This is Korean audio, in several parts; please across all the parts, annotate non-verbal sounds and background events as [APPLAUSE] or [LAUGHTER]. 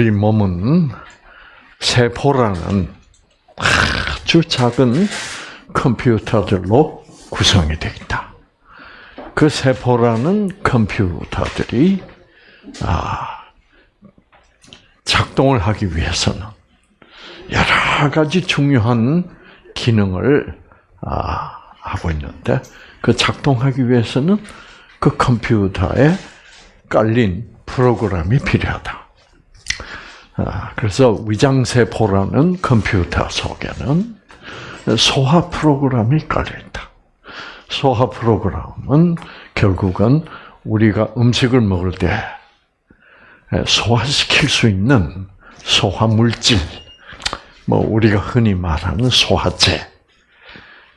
우리 몸은 세포라는 아주 작은 컴퓨터들로 구성이 되어 있다. 그 세포라는 컴퓨터들이 아, 작동을 하기 위해서는 여러 가지 중요한 기능을 아, 하고 있는데 그 작동하기 위해서는 그 컴퓨터에 깔린 프로그램이 필요하다. 아, 그래서 위장세포라는 컴퓨터 속에는 소화 프로그램이 깔려 있다. 소화 프로그램은 결국은 우리가 음식을 먹을 때 소화시킬 수 있는 소화 물질, 뭐 우리가 흔히 말하는 소화제,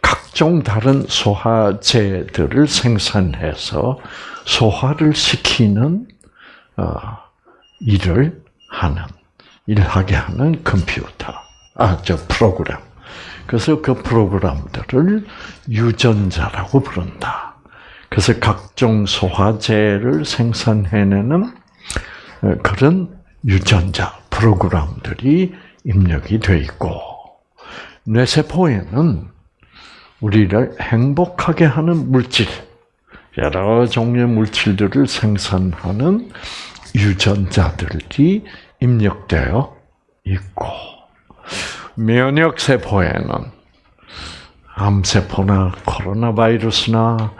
각종 다른 소화제들을 생산해서 소화를 시키는 어, 일을 하는 일하게 하는 컴퓨터, 아 저 프로그램. 그래서 그 프로그램들을 유전자라고 부른다. 그래서 각종 소화제를 생산해내는 어, 그런 유전자 프로그램들이 입력이 되어 있고 뇌세포에는 우리를 행복하게 하는 물질, 여러 종류의 물질들을 생산하는 유전자들이 입력되어 있고 면역 세포에는 암세포나 코로나 바이러스나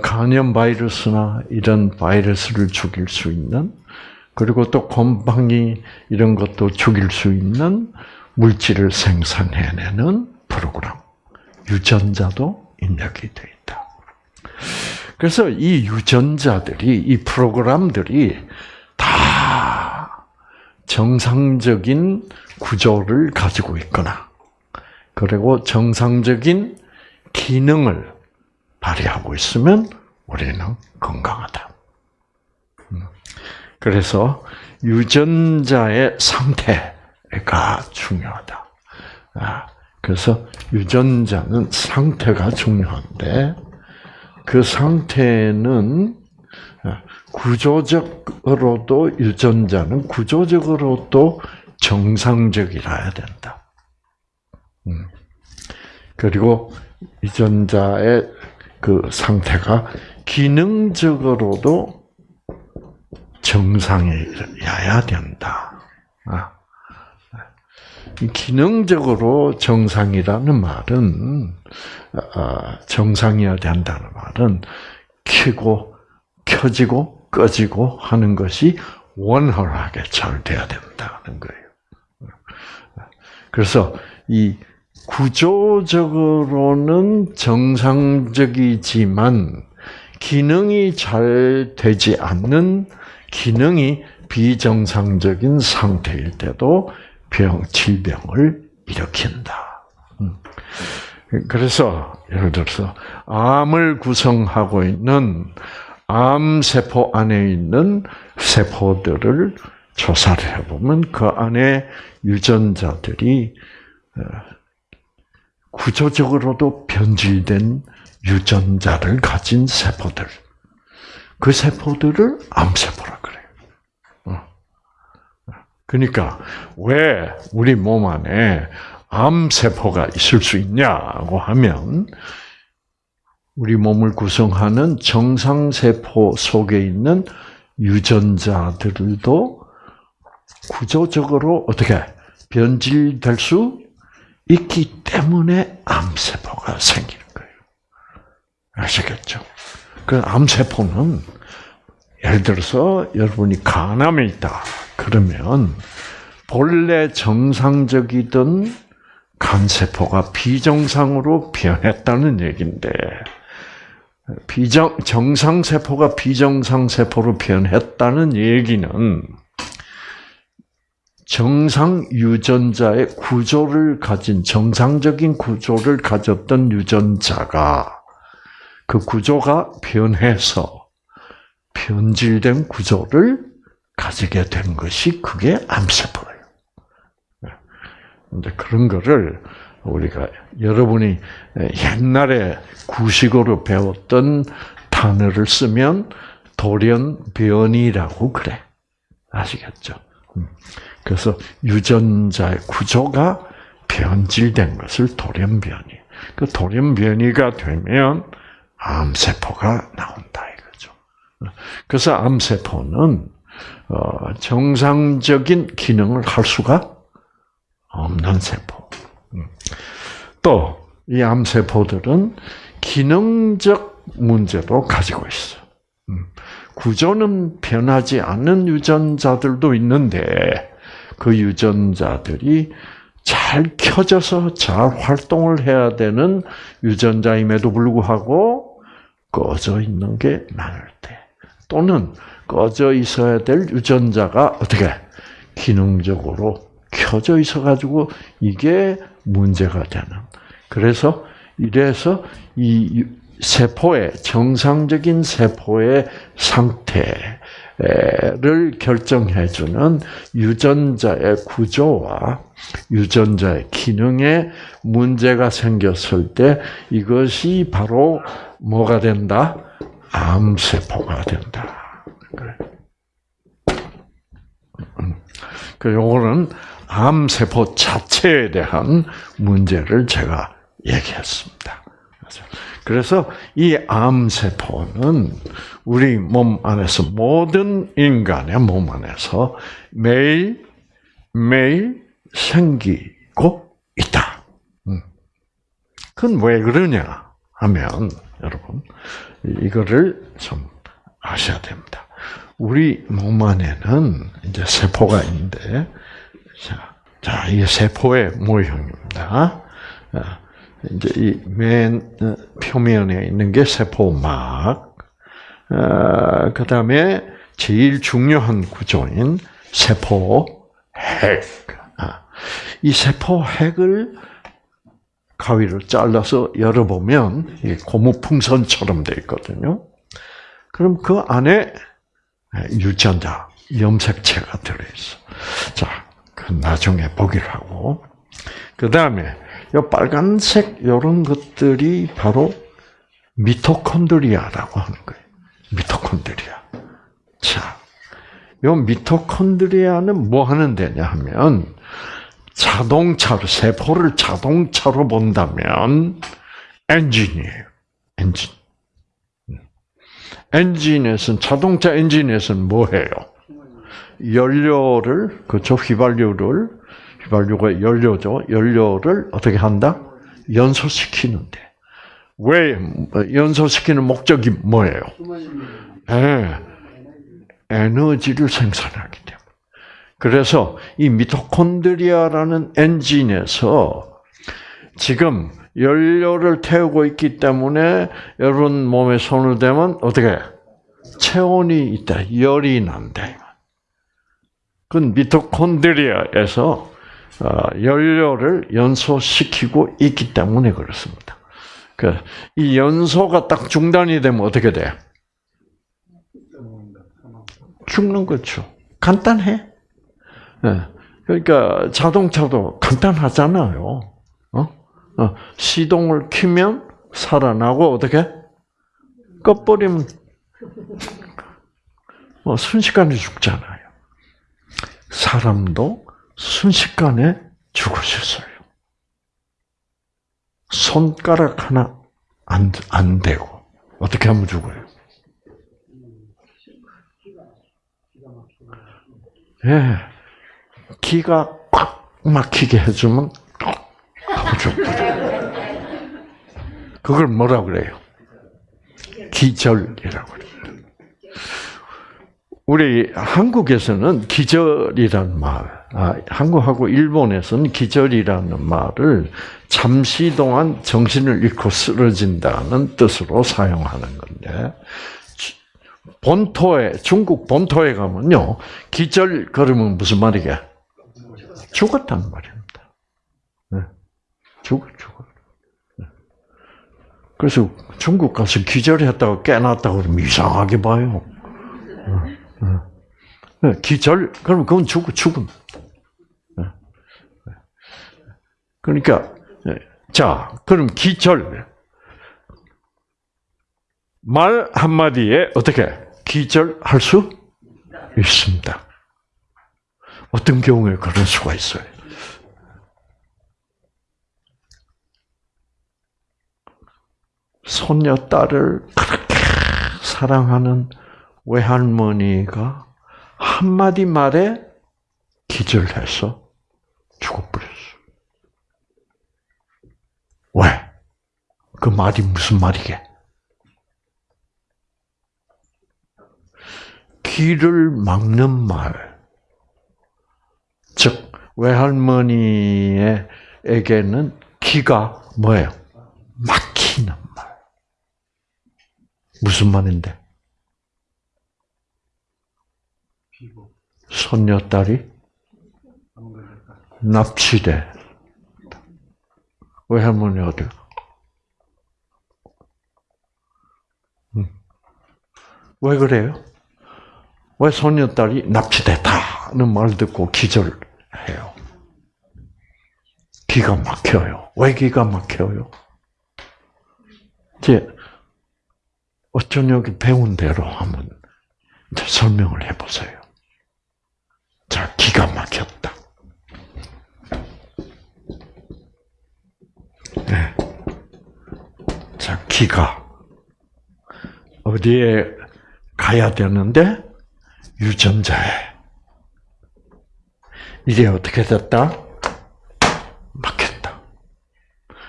간염 바이러스나 이런 바이러스를 죽일 수 있는 그리고 또 곰팡이 이런 것도 죽일 수 있는 물질을 생산해내는 프로그램 유전자도 입력이 되어 있다. 그래서 이 유전자들이 이 프로그램들이 다 정상적인 구조를 가지고 있거나 그리고 정상적인 기능을 발휘하고 있으면 우리는 건강하다. 음. 그래서 유전자의 상태가 중요하다. 아, 그래서 유전자는 상태가 중요한데 그 상태는 구조적으로도 유전자는 구조적으로도 정상적이라야 된다. 음. 그리고 유전자의 그 상태가 기능적으로도 정상이어야 된다. 아. 기능적으로 정상이라는 말은 아, 정상이어야 된다는 말은 켜고 켜지고 꺼지고 하는 것이 원활하게 잘 돼야 된다는 거예요. 그래서 이 구조적으로는 정상적이지만 기능이 잘 되지 않는 기능이 비정상적인 상태일 때도 병, 질병을 일으킨다. 음. 그래서 예를 들어서 암을 구성하고 있는 암세포 안에 있는 세포들을 조사를 해보면 그 안에 유전자들이 어, 구조적으로도 변질된 유전자를 가진 세포들. 그 세포들을 암세포라 그래요. 어. 그러니까 왜 우리 몸 안에 암세포가 있을 수 있냐고 하면 우리 몸을 구성하는 정상세포 속에 있는 유전자들도 구조적으로 어떻게 변질될 수 있기 때문에 암세포가 생기는 거예요. 아시겠죠? 그 암세포는 예를 들어서 여러분이 간암에 있다. 그러면 본래 정상적이던 간세포가 비정상으로 변했다는 얘기인데 비정 정상 세포가 비정상 세포로 변했다는 얘기는 정상 유전자의 구조를 가진 정상적인 구조를 가졌던 유전자가 그 구조가 변해서 변질된 구조를 가지게 된 것이 그게 암세포예요. 근데 그런 거를 우리가 여러분이 옛날에 구식으로 배웠던 단어를 쓰면 돌연변이라고 그래. 아시겠죠? 음. 그래서 유전자의 구조가 변질된 것을 돌연변이. 그 돌연변이가 되면 암세포가 나온다 이거죠. 그래서 암세포는 어, 정상적인 기능을 할 수가 없는 세포. 음. 또이 암세포들은 기능적 문제도 가지고 있어. 음. 구조는 변하지 않는 유전자들도 있는데 그 유전자들이 잘 켜져서 잘 활동을 해야 되는 유전자임에도 불구하고 꺼져 있는 게 많을 때 또는 꺼져 있어야 될 유전자가 어떻게 기능적으로 켜져 있어 가지고 이게 문제가 되는 그래서 이래서 이 세포의 정상적인 세포의 상태를 결정해주는 유전자의 구조와 유전자의 기능에 문제가 생겼을 때 이것이 바로 뭐가 된다? 암세포가 된다. 그래. 음. 그 요거는 암세포 자체에 대한 문제를 제가 얘기했습니다. 그래서 이 암세포는 우리 몸 안에서 모든 인간의 몸 안에서 매일 매일 생기고 있다. 음. 그건 왜 그러냐 하면 여러분 이거를 좀 아셔야 됩니다. 우리 몸 안에는 이제 세포가 있는데 자, 자 이게 세포의 모형입니다. 이제 이맨 어, 표면에 있는 게 세포막, 어, 그 다음에 제일 중요한 구조인 세포 핵. 아, 이 세포 핵을 가위로 잘라서 열어보면 고무풍선처럼 되어 있거든요. 그럼 그 안에 유전자, 염색체가 들어있어. 자, 그 나중에 보기로 하고. 그 다음에 요 빨간색 이런 것들이 바로 미토콘드리아라고 하는 거예요. 미토콘드리아. 자, 요 미토콘드리아는 뭐 하는 데냐 하면 자동차로 세포를 자동차로 본다면 엔진이에요. 엔진. 엔진에서는 자동차 엔진에서는 뭐 해요? 연료를 그죠 휘발유를 휘발유가 연료죠. 연료를 어떻게 한다? 연소시키는데. 왜 연소시키는 목적이 뭐예요? 네. 에너지를 생산하기 때문에. 그래서 이 미토콘드리아라는 엔진에서 지금 연료를 태우고 있기 때문에 여러분 몸에 손을 대면 어떻게 체온이 있다, 열이 난다. 그건 미토콘드리아에서 어, 연료를 연소시키고 있기 때문에 그렇습니다. 그, 이 연소가 딱 중단이 되면 어떻게 돼? 죽는 거죠. 간단해. 네. 그러니까 자동차도 간단하잖아요. 어? 어. 시동을 키면 살아나고 어떻게? 꺼버리면 뭐 순식간에 죽잖아요. 사람도 순식간에 죽으셨어요. 손가락 하나 안, 안 대고. 어떻게 하면 죽어요? 예. 기가 꽉 막히게 해주면 죽어요. 그걸 뭐라 그래요? 기절이라고 그래요. 우리 한국에서는 기절이란 말, 아, 한국하고 일본에서는 기절이라는 말을 잠시 동안 정신을 잃고 쓰러진다는 뜻으로 사용하는 건데, 본토에, 중국 본토에 가면요, 기절 그러면 무슨 말이게? 죽었다는 말입니다. 네. 죽, 죽어. 네. 그래서 중국 가서 기절했다고 깨났다고 그러면 이상하게 봐요. 기절, 그럼 그건 죽, 죽음. 네. 그러니까, 자, 그럼 기절. 말 한마디에 어떻게 기절할 수 있습니다. 어떤 경우에 그럴 수가 있어요. 손녀 딸을 그렇게 사랑하는 외할머니가 한마디 말에 기절해서 죽어버렸어. 왜? 그 말이 무슨 말이게? 길을 막는 말. 즉, 외할머니에게는 기가 뭐예요? 막히는 말. 무슨 말인데? 손녀딸이 납치돼. 외할머니 어디? 왜 그래요? 왜 손녀딸이 납치됐다는 말 듣고 기절해요? 기가 막혀요. 왜 기가 막혀요? 이제 어쩐 여기 배운 대로 한번 설명을 해보세요. 자, 기가 막혔다. 네. 자, 기가 어디에 가야 되는데 유전자에 이게 어떻게 됐다? 막혔다.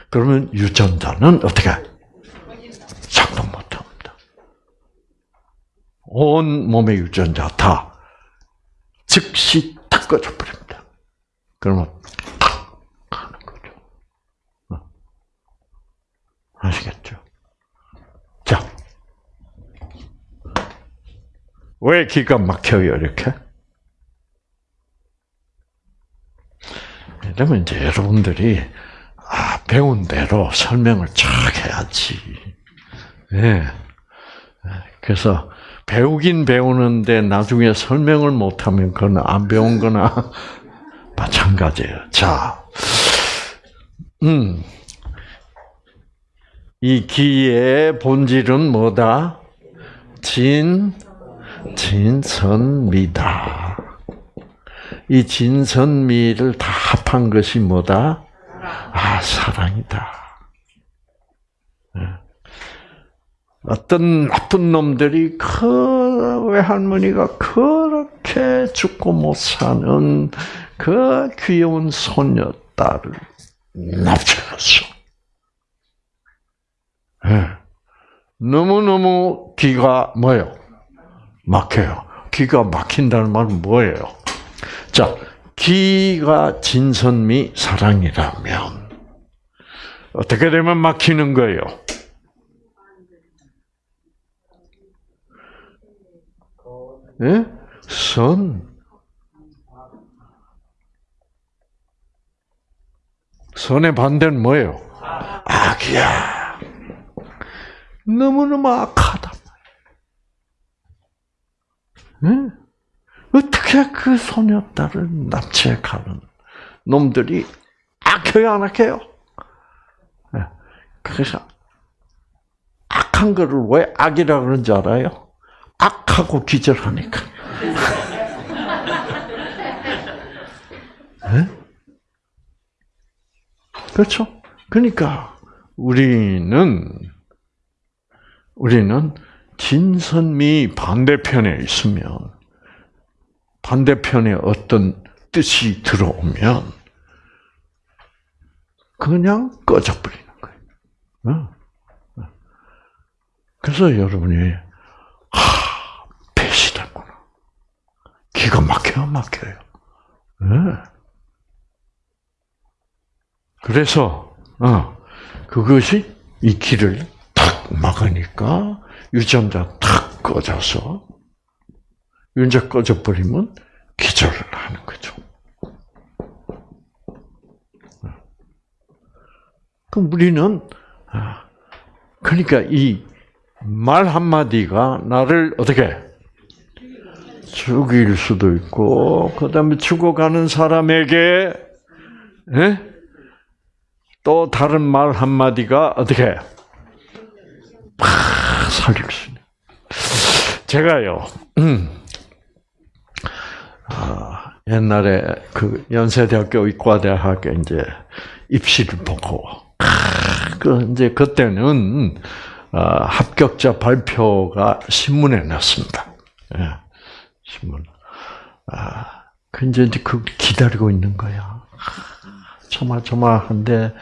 그러면 유전자는 어떻게 작동 못합니다. 온 몸의 유전자 다 즉시 탁 꺼져 버립니다. 그러면 탁 하는 거죠. 어. 아시겠죠? 자, 왜 기가 막혀요 이렇게? 이러면 이제 여러분들이 아, 배운 대로 설명을 쫙 해야지. 네. 그래서 배우긴 배우는데 나중에 설명을 못하면 그건 안 배운 거나 [LAUGHS] 마찬가지예요. 자, 음, 이 기의 본질은 뭐다? 진, 진선미다. 이 진선미를 다 합한 것이 뭐다? 아, 사랑이다. 어떤 나쁜 놈들이 그 외할머니가 그렇게 죽고 못 사는 그 귀여운 소녀 딸을 납치했어. 네. 너무너무 기가 뭐예요? 막혀요. 기가 막힌다는 말은 뭐예요? 자, 기가 진선미 사랑이라면 어떻게 되면 막히는 거예요? 예? 선. 선의 반대는 뭐예요? 악이야. 너무너무 악하다. 예? 어떻게 그 소녀딸을 납치해 가는 놈들이 악해요, 안 악해요? 예. 그래서 악한 거를 왜 악이라 그런지 알아요? 악하고 기절하니까. 네? 그렇죠? 그러니까 우리는 우리는 진선미 반대편에 있으면 반대편에 어떤 뜻이 들어오면 그냥 꺼져버리는 거예요. 그래서 여러분이 하. 기가 막혀요, 막혀요. 네. 그래서, 어, 그것이 이 길을 탁 막으니까 유전자 탁 꺼져서, 유전자 꺼져 버리면 기절을 하는 거죠. 그럼 우리는, 그러니까 이 말 한마디가 나를 어떻게 죽일 수도 있고, 그 다음에 죽어가는 사람에게, 예? 또 다른 말 한마디가 어떻게, 팍 살릴 수 있는. 제가요, 음, 아, 옛날에 그 연세대학교 의과대학에 이제 입시를 보고 그 이제 그때는 어, 합격자 발표가 신문에 났습니다. 예, 신문. 아, 그 이제 그 기다리고 있는 거야. 조마조마한데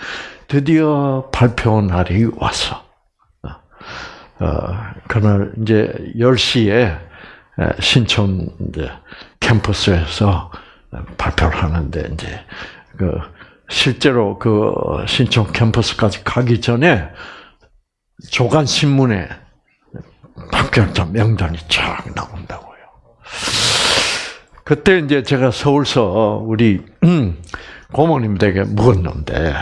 드디어 발표 날이 왔어. 어, 그날 이제 10시에 신촌 이제 캠퍼스에서 발표를 하는데 이제 그 실제로 그 신촌 캠퍼스까지 가기 전에 조간 신문에 합격자 명단이 쫙 나온다고요. 그때 이제 제가 서울서 우리 [CLEARS THROAT] 고모님 댁에 묵었는데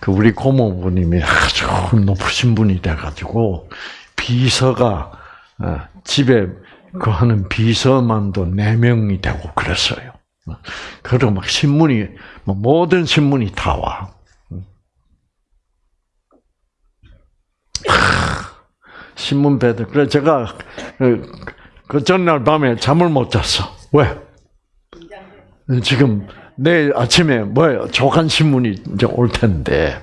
그 우리 고모부님이 아주 높으신 분이 돼가지고 비서가 어, 집에 그 하는 비서만도 네 명이 되고 그랬어요. 그리고 막 신문이 뭐 모든 신문이 다 와. 신문 배들. 그래 제가 그, 그 전날 밤에 잠을 못 잤어. 왜? 지금 내일 아침에 뭐예요? 조간 신문이 이제 올 텐데.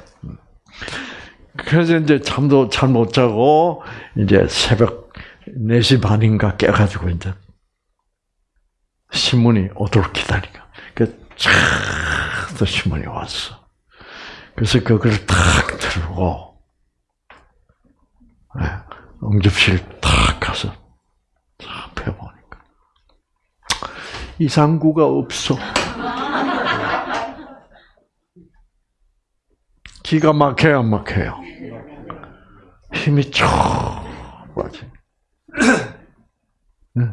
그래서 이제 잠도 잘 못 자고 이제 새벽 4시 반인가 깨 가지고 이제 신문이 오도록 기다리고. 그촤 신문이 왔어. 그래서 그걸 탁 들고 네, 응접실 탁 가서 탁 펴보니까 이상구가 없어. 기가 막혀요, 안 막혀요? 힘이 쭉 빠지. 네.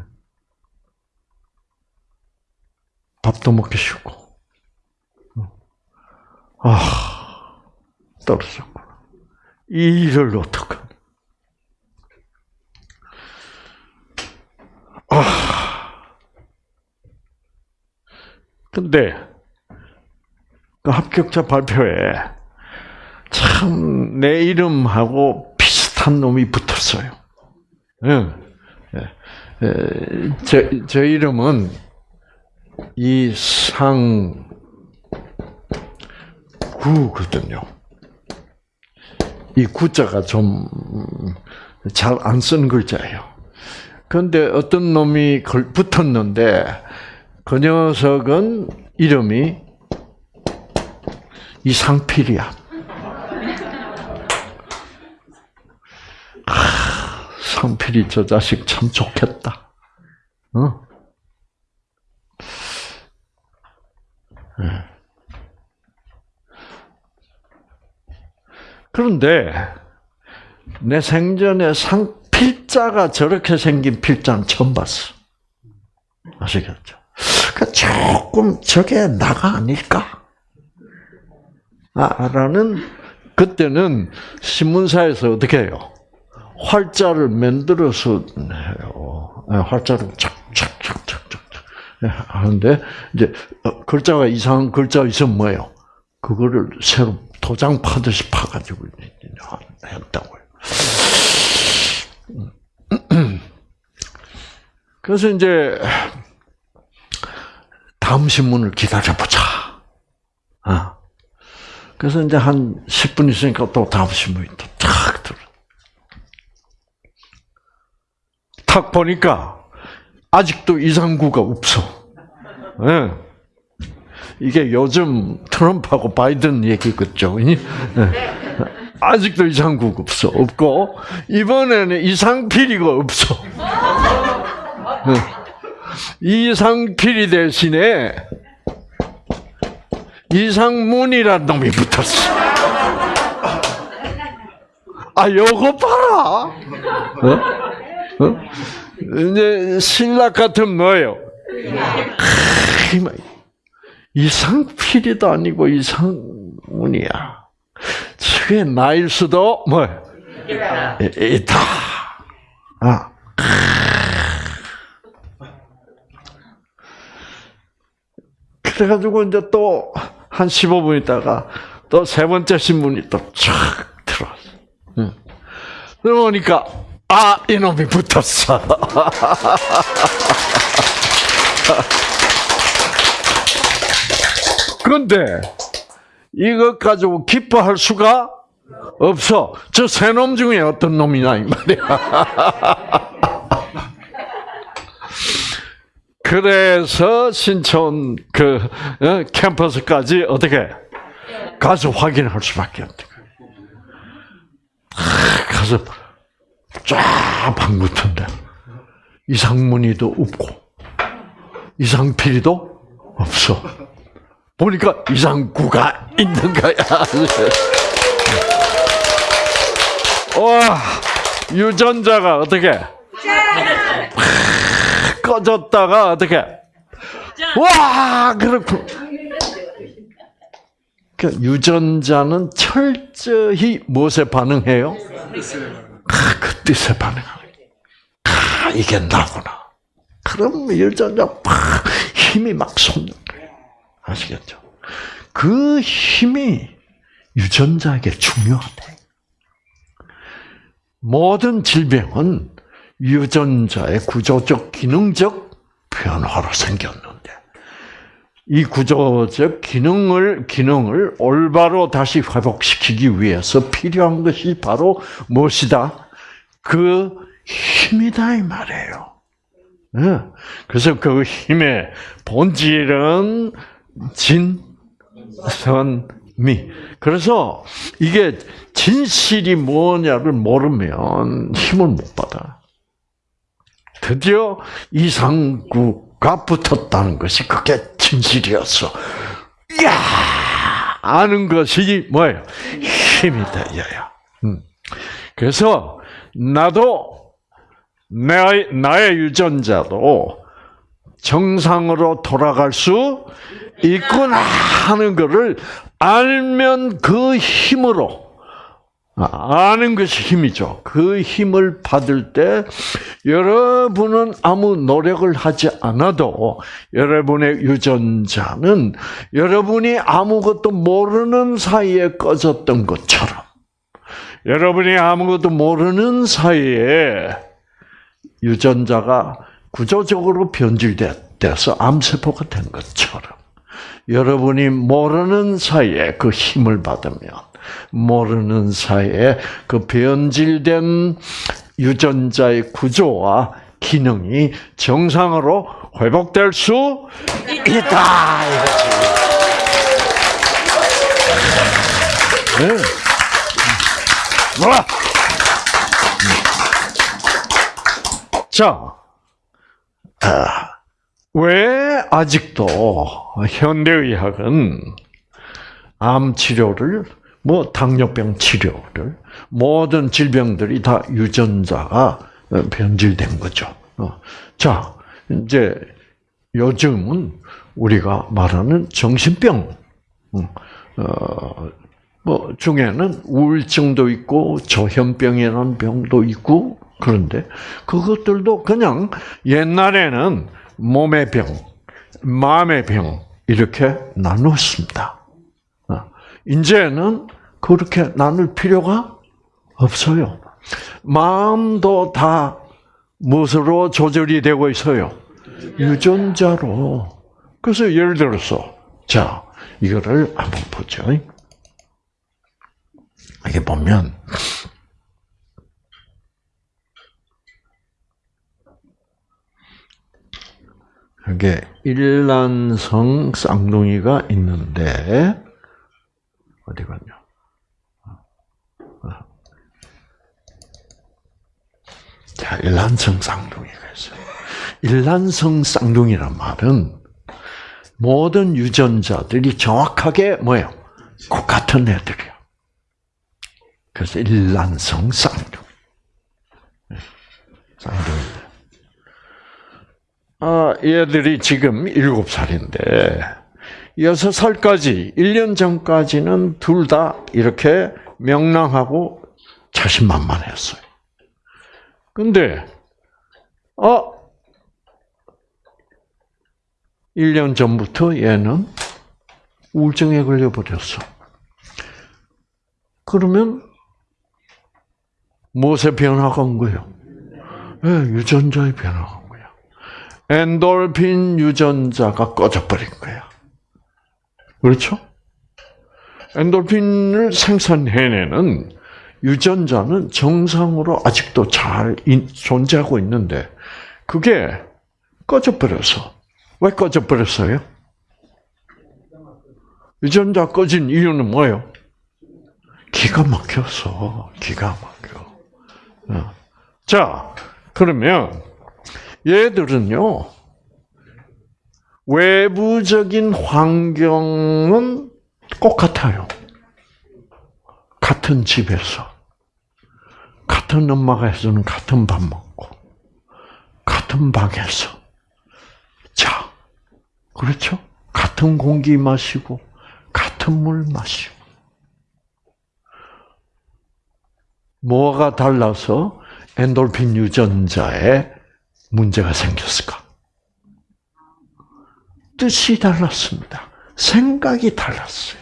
밥도 먹기 싫고. 아, 떨어졌구나. 이 일을 어떡하 아. 근데, 그 합격자 발표에 참 내 이름하고 비슷한 놈이 붙었어요. 응. 제, 제 이름은 이상구거든요. 이 구자가 좀 잘 안 쓰는 글자예요. 그런데 어떤 놈이 붙었는데 그 녀석은 이름이 이상필이야. 상필이 저 자식 참 좋겠다. 어? 네. 그런데 내 생전에 상 필자가 저렇게 생긴 필자는 처음 봤어. 아시겠죠? 그러니까 조금 저게 나가 아닐까? 아, 라는 그때는 신문사에서 어떻게 해요? 활자를 만들어서 해요. 네, 활자를 착착착착착 하는데 이제 어, 글자가 이상한 글자 있으면 뭐예요? 그거를 새로 도장 파듯이 파가지고 했다고요. [CLEARS THROAT] 그래서 이제 다음 신문을 기다려보자. 아. 그래서 이제 한 10분 있으니까 또 다음 신문이 또탁 들어. 탁 보니까 아직도 이상구가 없어. 네. 이게 요즘 트럼프하고 바이든 얘기겠죠. 네. 아직도 이상구가 없어. 없고, 이번에는 이상필이가 없어. 네. 이상필이 대신에 이상문이란 놈이 붙었어. 아, 요거 봐라. 어? 어? 이제 신락 같은 뭐예요? 이상필이도 아니고 이상문이야. 저게 나일 수도 뭐 있다. 아. 그래가지고 이제 또 한 15분 있다가 또 세 번째 신문이 또쫙 들어왔어. 응. 그러니까 아, 이놈이 붙었어. [LAUGHS] 근데 이것 가지고 기뻐할 수가 없어. 저 세 놈 중에 어떤 놈이냐 이 말이야. [LAUGHS] 그래서 신촌 그 어, 캠퍼스까지 어떻게 가서 확인할 수밖에 없다. 가서 쫙 방긋한데 이상문이도 없고 이상필이도 없어. 보니까 이상구가 있는 거야. [LAUGHS] 와 유전자가 어떻게 꺼졌다가 어떻게 와 그렇고 그 유전자는 철저히 무엇에 반응해요? 아, 그 뜻에 반응하는 아, 이게 나구나. 그럼 유전자 팍 힘이 막 솟는. 아시겠죠? 그 힘이 유전자에게 중요하대. 모든 질병은 유전자의 구조적, 기능적 변화로 생겼는데, 이 구조적 기능을, 기능을 올바로 다시 회복시키기 위해서 필요한 것이 바로 무엇이다? 그 힘이다, 이 말이에요. 네. 그래서 그 힘의 본질은 진, 선, 미. 그래서 이게 진실이 뭐냐를 모르면 힘을 못 받아. 드디어 이상구가 붙었다는 것이 그게 진실이었어. 이야! 아는 것이 뭐예요? 힘이 되어야. 음. 그래서 나도 내, 나의 유전자도 정상으로 돌아갈 수 있구나 하는 것을 알면 그 힘으로 아는 것이 힘이죠. 그 힘을 받을 때 여러분은 아무 노력을 하지 않아도 여러분의 유전자는 여러분이 아무것도 모르는 사이에 꺼졌던 것처럼 여러분이 아무것도 모르는 사이에 유전자가 구조적으로 변질돼서 암세포가 된 것처럼 여러분이 모르는 사이에 그 힘을 받으면 모르는 사이에 그 변질된 유전자의 구조와 기능이 정상으로 회복될 수 있다. 네. 뭐라? 자, 아, 왜 아직도 현대의학은 암 치료를 뭐 당뇨병 치료를 모든 질병들이 다 유전자가 변질된 거죠. 어. 자, 이제 요즘은 우리가 말하는 정신병, 음, 어, 뭐 중에는 우울증도 있고 조현병이라는 병도 있고 그런데 그것들도 그냥 옛날에는 몸의 병, 마음의 병 이렇게 나눴습니다. 어. 이제는 그렇게 나눌 필요가 없어요. 마음도 다 무엇으로 조절이 되고 있어요? 유전자로. 그래서 예를 들어서 자 이거를 한번 보죠. 이게 보면 이게 일란성 쌍둥이가 있는데 어디 갔냐? 자, 일란성 쌍둥이가 있어요. 일란성 쌍둥이란 말은 모든 유전자들이 정확하게 뭐예요? 똑같은 애들이요. 그래서 일란성 쌍둥이. 쌍둥이. 아, 얘들이 지금 일곱 살인데, 여섯 살까지, 1년 전까지는 둘 다 이렇게 명랑하고 자신만만했어요. 근데, 어, 1년 전부터 얘는 우울증에 걸려 버렸어. 그러면 무엇의 변화가 온 거예요? 네, 유전자의 변화가. 엔돌핀 유전자가 꺼져버린 거야. 그렇죠? 엔돌핀을 생산해내는 유전자는 정상으로 아직도 잘 존재하고 있는데 그게 꺼져버려서 왜 꺼져버렸어요? 유전자 꺼진 이유는 뭐예요? 기가 막혀서 기가 막혀. 어. 자 그러면 얘들은요 외부적인 환경은 똑같아요. 같은 집에서 같은 엄마가 해주는 같은 밥 먹고 같은 방에서 자 그렇죠? 같은 공기 마시고 같은 물 마시고 뭐가 달라서 엔돌핀 유전자에 문제가 생겼을까? 뜻이 달랐습니다. 생각이 달랐어요.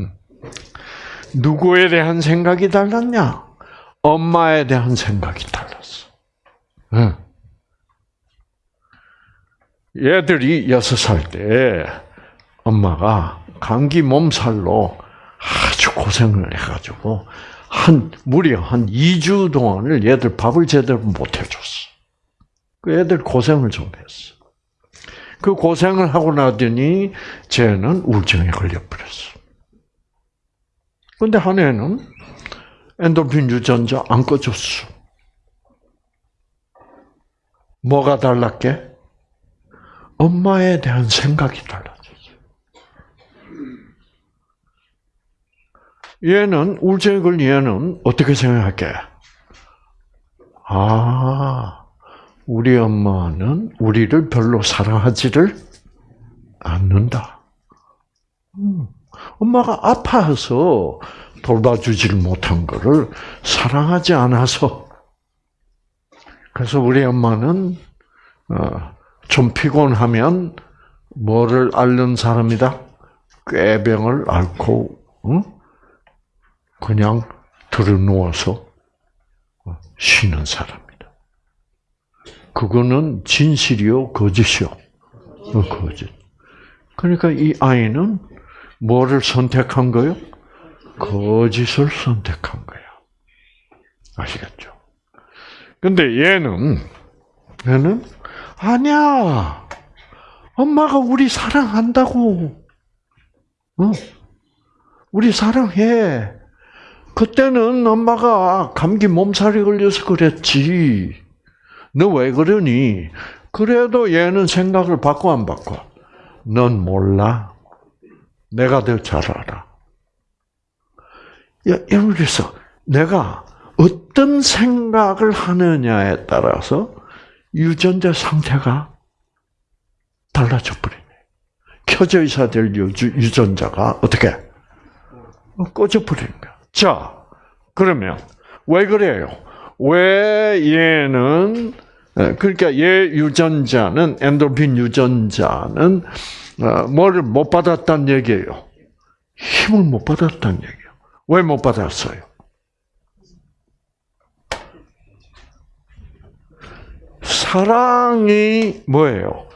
음. 누구에 대한 생각이 달랐냐? 엄마에 대한 생각이 달랐어. 응. 얘들이 여섯 살 때 엄마가 감기 몸살로 아주 고생을 해가지고 한 무려 한 2주 동안을 얘들 밥을 제대로 못 해줬어. 그 애들 고생을 좀 했어. 그 고생을 하고 나더니 쟤는 우울증에 걸려버렸어. 근데 한 애는 엔돌핀 유전자 안 꺼졌어. 뭐가 달랐게? 엄마에 대한 생각이 달라졌어. 얘는 걸린 얘는 어떻게 생각할게? 아, 우리 엄마는 우리를 별로 사랑하지를 않는다. 음, 엄마가 아파서 돌봐주지를 못한 것을 사랑하지 않아서 그래서 우리 엄마는 어, 좀 피곤하면 뭐를 앓는 사람이다? 꾀병을 앓고 응? 그냥 들어 누워서 쉬는 사람이다. 그거는 진실이요, 거짓이요? 어, 거짓. 그러니까 이 아이는 뭐를 선택한 거요? 거짓을 선택한 거야. 아시겠죠? 근데 얘는, 얘는, 아니야. 엄마가 우리 사랑한다고. 어? 우리 사랑해. 그때는 엄마가 감기 몸살이 걸려서 그랬지. 너 왜 그러니? 그래도 얘는 생각을 바꿔 안 바꿔? 넌 몰라. 내가 더 잘 알아. 야, 그래서 내가 어떤 생각을 하느냐에 따라서 유전자 상태가 달라져 버리네. 켜져 있어야 될 유전자가 어떻게 꺼져 버리는 거야. 자, 그러면 왜 그래요? 왜 얘는 그러니까 얘 유전자는 엔돌핀 유전자는 어, 뭐를 못 받았다는 얘기예요. 힘을 못 받았다는 얘기예요. 왜 못 받았어요? 사랑이 뭐예요?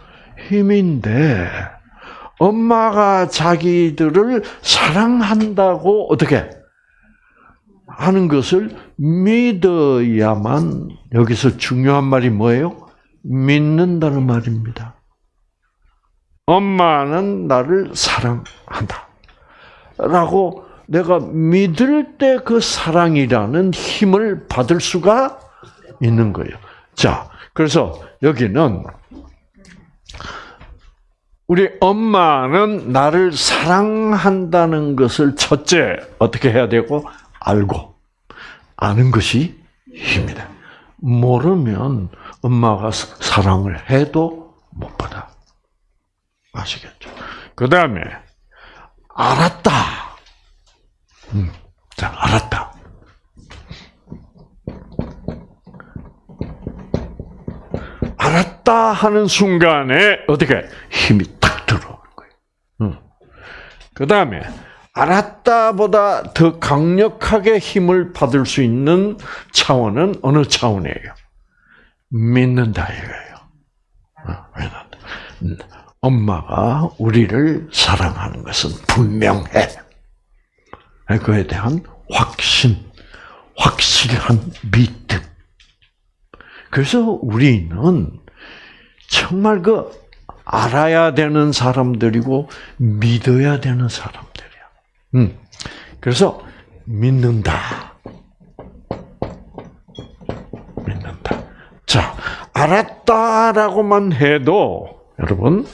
힘인데 엄마가 자기들을 사랑한다고 어떻게 하는 것을 믿어야만 여기서 중요한 말이 뭐예요? 믿는다는 말입니다. 엄마는 나를 사랑한다. 라고 내가 믿을 때 그 사랑이라는 힘을 받을 수가 있는 거예요. 자, 그래서 여기는 우리 엄마는 나를 사랑한다는 것을 첫째 어떻게 해야 되고 알고 아는 것이 힘이다. 모르면 엄마가 사랑을 해도 못 받아. 아시겠죠? 그 다음에 알았다. 음, 자, 알았다. 알았다 하는 순간에 어떻게 힘이 탁 들어오는 거예요. 음. 그 다음에 알았다보다 더 강력하게 힘을 받을 수 있는 차원은 어느 차원이에요? 믿는다 이거예요. 어, 엄마가 우리를 사랑하는 것은 분명해. 그에 대한 확신, 확실한 믿음. 그래서 우리는 정말 그 알아야 되는 사람들이고 믿어야 되는 사람들이야. 음. 그래서 믿는다. 믿는다. 자, 알았다라고만 해도 여러분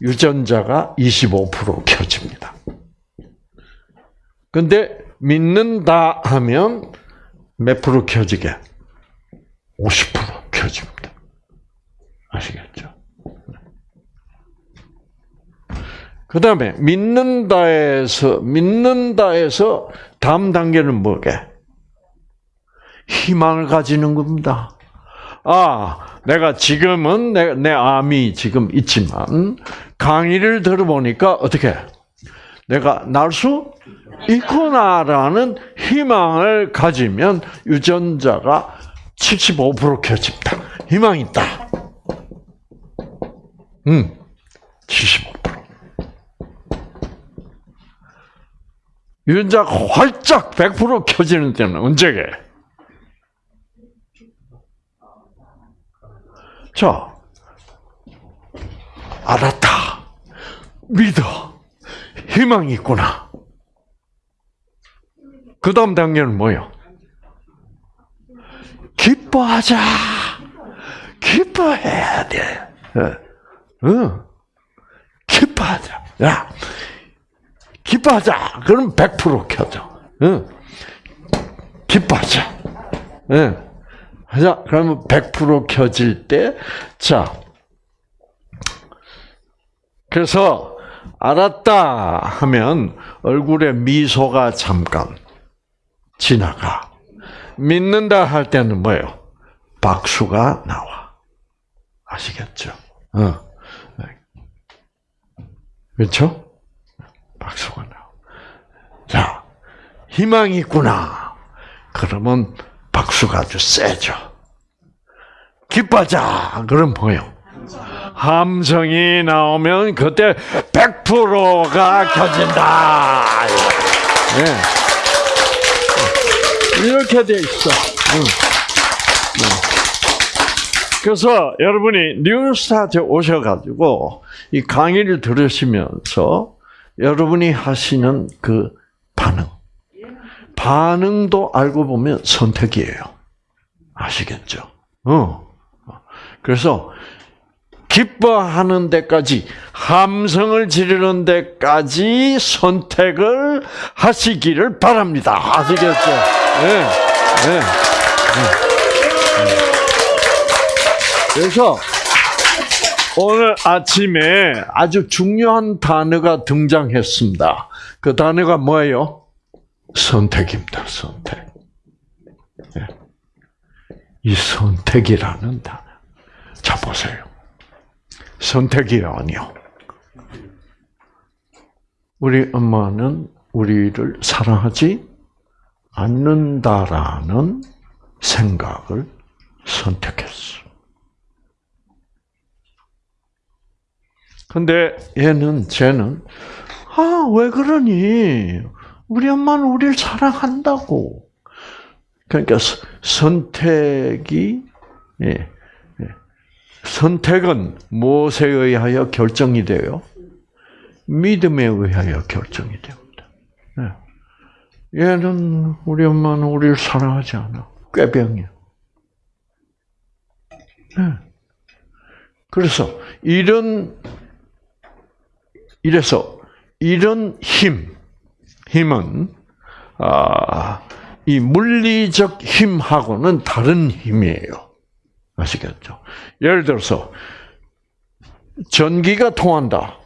유전자가 25% 켜집니다. 근데 믿는다 하면 몇 프로 켜지게? 50% 켜집니다. 아시겠죠? 그 다음에 믿는다에서 믿는다에서 다음 단계는 뭐게? 희망을 가지는 겁니다. 아, 내가 지금은 내, 내 암이 지금 있지만 강의를 들어보니까 어떻게? 내가 날 수 있구나라는 희망을 가지면 유전자가 75% 켜집니다. 희망 있다. 음, 75%. 유전자가 활짝 100% 켜지는 때는 언제게? 자, 알았다. 믿어. 희망이 있구나. 그 다음 단계는 뭐요? 기뻐하자. 기뻐해야 돼. 응. 기뻐하자. 야, 기뻐하자. 그럼 100% 켜져. 응. 기뻐하자. 응. 자, 그러면 100% 켜질 때, 자. 그래서, 알았다 하면 얼굴에 미소가 잠깐 지나가. 믿는다 할 때는 뭐예요? 박수가 나와. 아시겠죠? 어. 그렇죠? 박수가 나와. 자, 희망이 있구나. 그러면 박수가 아주 세죠. 기뻐하자. 그럼 뭐요? 함성이 나오면 그때 100%가 켜진다. 네. 이렇게 돼 있어. 응. 그래서 여러분이 뉴스타트 오셔가지고 이 강의를 들으시면서 여러분이 하시는 그 반응, 반응도 알고 보면 선택이에요. 아시겠죠? 어. 그래서 기뻐하는 데까지 함성을 지르는 데까지 선택을 하시기를 바랍니다. 아시겠죠? 네, 네, 네. 그래서 오늘 아침에 아주 중요한 단어가 등장했습니다. 그 단어가 뭐예요? 선택입니다. 선택. 이 선택이라는 단어. 자 보세요. 선택이라니요. 우리 엄마는 우리를 사랑하지 않는다라는 생각을 선택했어. 근데 얘는, 쟤는, 아, 왜 그러니? 우리 엄마는 우리를 사랑한다고. 그러니까 선택이, 예, 선택은 무엇에 의하여 결정이 돼요? 믿음에 의하여 결정이 됩니다. 네. 얘는 우리 엄마는 우리를 사랑하지 않아. 꾀병이야. 네. 그래서 이런 이래서 이런 힘, 힘은 아, 이 물리적 힘하고는 다른 힘이에요. 아시겠죠? 예를 들어서 전기가 통한다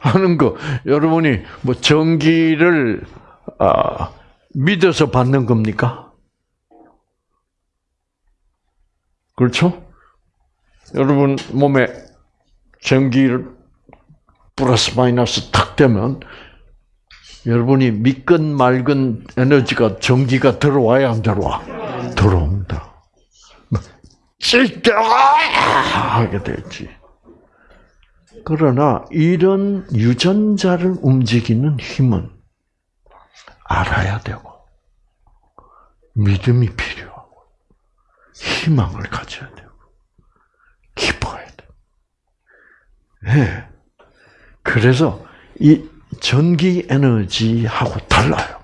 하는 거 여러분이 뭐 전기를 아, 믿어서 받는 겁니까? 그렇죠? 여러분 몸에 전기를 플러스 마이너스 탁 되면 여러분이 믿건 말건 에너지가 전기가 들어와야 안 들어와? 들어옵니다. 찔까 하게 되지. 그러나 이런 유전자를 움직이는 힘은 알아야 되고 믿음이 필요하고 희망을 가져야 되고 기뻐야 돼. 네. 그래서 이 전기 에너지하고 달라요.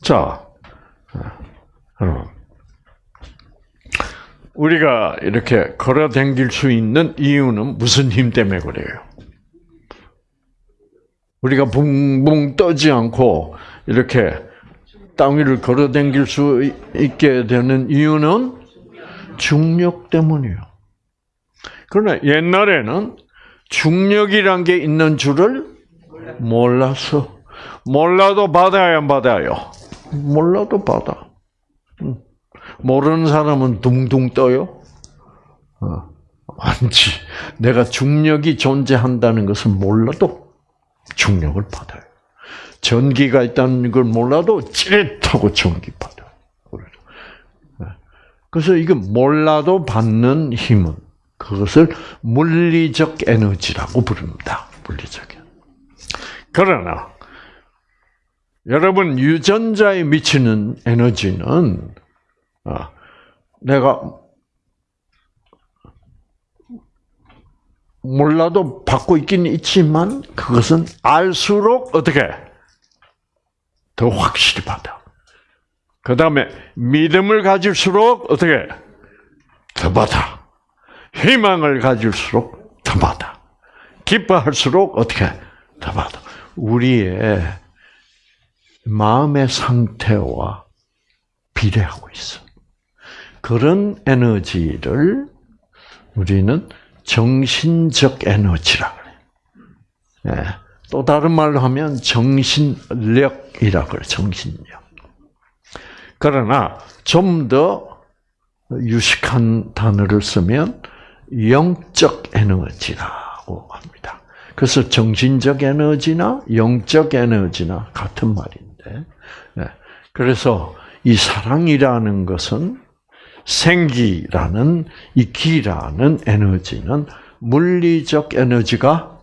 자, 여러분. 우리가 이렇게 걸어 댕길 수 있는 이유는 무슨 힘 때문에 그래요? 우리가 붕붕 떠지 않고 이렇게 땅 위를 걸어 댕길 수 있게 되는 이유는 중력 때문이에요. 그러나 옛날에는 중력이란 게 있는 줄을 몰라서 몰라도 받아야 안 받아요. 몰라도 받아. 모르는 사람은 둥둥 떠요. 어, 아니지. 내가 중력이 존재한다는 것을 몰라도 중력을 받아요. 전기가 있다는 걸 몰라도 찌릿하고 전기 받아요. 네. 그래서 이거 몰라도 받는 힘은 그것을 물리적 에너지라고 부릅니다. 물리적. 그러나 여러분 유전자에 미치는 에너지는 아, 내가 몰라도 받고 있긴 있지만 그것은 알수록 어떻게 더 확실히 받아. 그 다음에 믿음을 가질수록 어떻게 더 받아. 희망을 가질수록 더 받아. 기뻐할수록 어떻게 더 받아. 우리의 마음의 상태와 비례하고 있어. 그런 에너지를 우리는 정신적 에너지라 그래. 네. 또 다른 말로 하면 정신력이라 그래. 정신력. 그러나 좀 더 유식한 단어를 쓰면 영적 에너지라고 합니다. 그래서 정신적 에너지나 영적 에너지나 같은 말인데, 네. 그래서 이 사랑이라는 것은 생기라는 이 기라는 에너지는 물리적 에너지가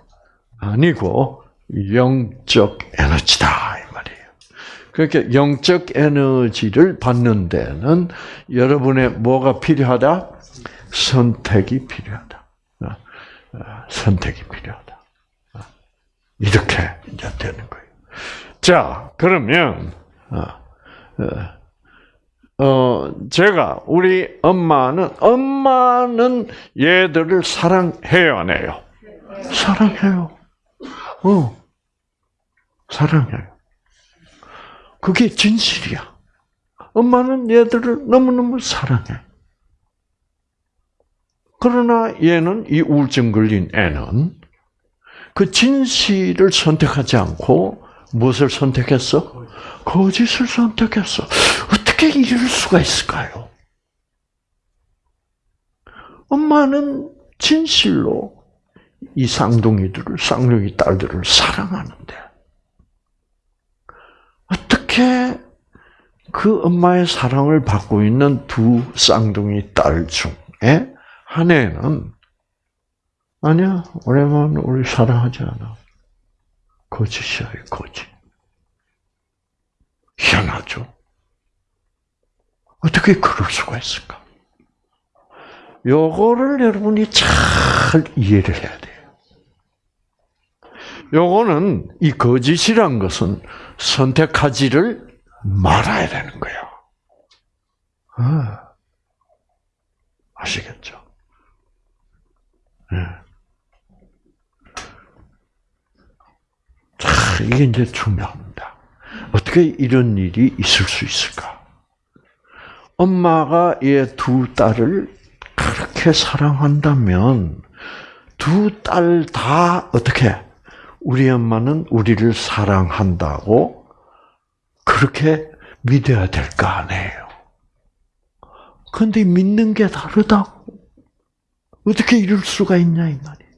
아니고 영적 에너지다 이 말이에요. 그렇게 영적 에너지를 받는 데는 여러분의 뭐가 필요하다? 선택이 필요하다. 어, 어, 선택이 필요하다. 어, 이렇게 이제 되는 거예요. 자, 그러면 어, 제가, 우리 엄마는, 엄마는 얘들을 사랑해요, 안 해요? 사랑해요. 어. 사랑해요. 그게 진실이야. 엄마는 얘들을 너무너무 사랑해. 그러나 얘는 이 우울증 걸린 애는 그 진실을 선택하지 않고 무엇을 선택했어? 거짓을 선택했어. 어떻게 이럴 수가 있을까요? 엄마는 진실로 이 쌍둥이들을, 쌍둥이 딸들을 사랑하는데, 어떻게 그 엄마의 사랑을 받고 있는 두 쌍둥이 딸 중에 한 애는, 아니야, 오래만 우리 사랑하지 않아. 거짓이야, 거짓. 희한하죠? 어떻게 그럴 수가 있을까? 요거를 여러분이 잘 이해를 해야 돼요. 요거는 이 거짓이란 것은 선택하지를 말아야 되는 거예요. 아, 아시겠죠? 네. 자, 이게 이제 중요합니다. 어떻게 이런 일이 있을 수 있을까? 엄마가 얘 두 딸을 그렇게 사랑한다면 두 딸 다 어떻게 우리 엄마는 우리를 사랑한다고 그렇게 믿어야 될 거 아니에요. 근데 믿는 게 다르다고. 어떻게 이럴 수가 있냐 이 말이에요.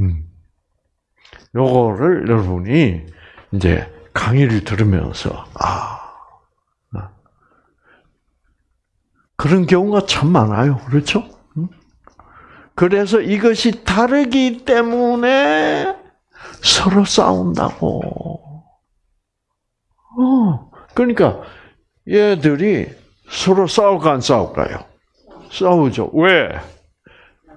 음. 요거를 여러분이 이제 강의를 들으면서 아, 아 그런 경우가 참 많아요. 그렇죠? 그래서 이것이 다르기 때문에 서로 싸운다고. 어, 그러니까 얘들이 서로 싸울까 안 싸울까요? 싸우죠. 왜?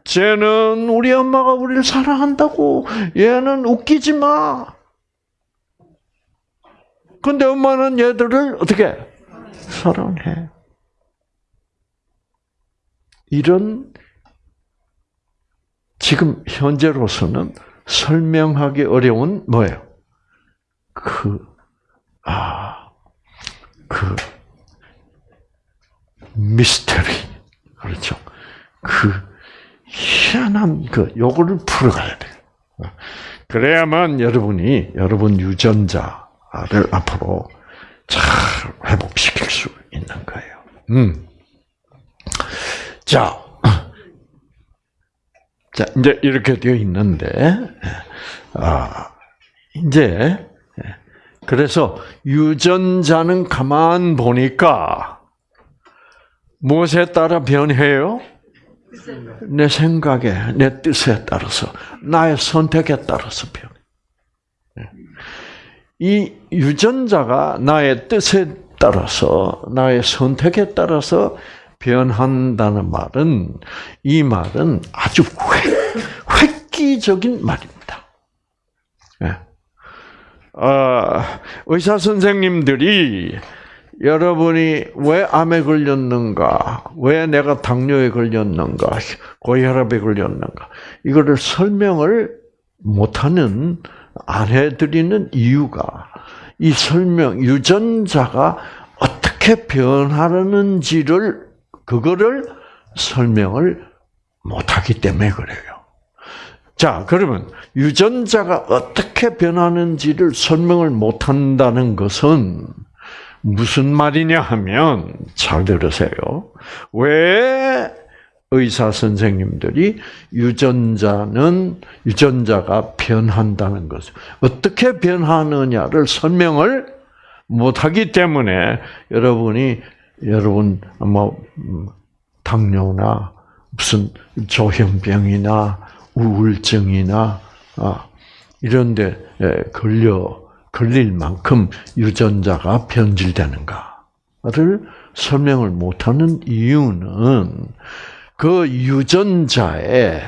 쟤는 우리 엄마가 우리를 사랑한다고. 얘는 웃기지 마. 근데 엄마는 얘들을 어떻게 사랑해? 이런 지금 현재로서는 설명하기 어려운 뭐예요? 그, 아, 그, 미스터리. 그렇죠. 그, 희한한 그, 요거를 풀어가야 돼요. 그래야만 여러분이, 여러분 유전자를 앞으로 잘 회복시킬 수 있는 거예요. 음. 자, [CLEARS THROAT] 자, 이제 이렇게 되어 있는데, 아, 이제, 그래서 유전자는 가만 보니까, 무엇에 따라 변해요? 내 생각에, 내 뜻에 따라서, 나의 선택에 따라서 변해. 이 유전자가 나의 뜻에 따라서, 나의 선택에 따라서 변한다는 말은 이 말은 아주 획, 획기적인 말입니다. 네. 어, 의사 선생님들이 여러분이 왜 암에 걸렸는가, 왜 내가 당뇨에 걸렸는가, 고혈압에 걸렸는가, 이거를 설명을 못하는 안 해드리는 이유가 이 설명 유전자가 어떻게 변하는지를 그거를 설명을 못하기 때문에 그래요. 자, 그러면 유전자가 어떻게 변하는지를 설명을 못한다는 것은 무슨 말이냐 하면 잘 들으세요. 왜 의사 선생님들이 유전자는 유전자가 변한다는 것을 어떻게 변하느냐를 설명을 못하기 때문에 여러분이 여러분 뭐 당뇨나 무슨 조현병이나 우울증이나 아, 이런데 걸려 걸릴 만큼 유전자가 변질되는가를 설명을 못하는 이유는 그 유전자에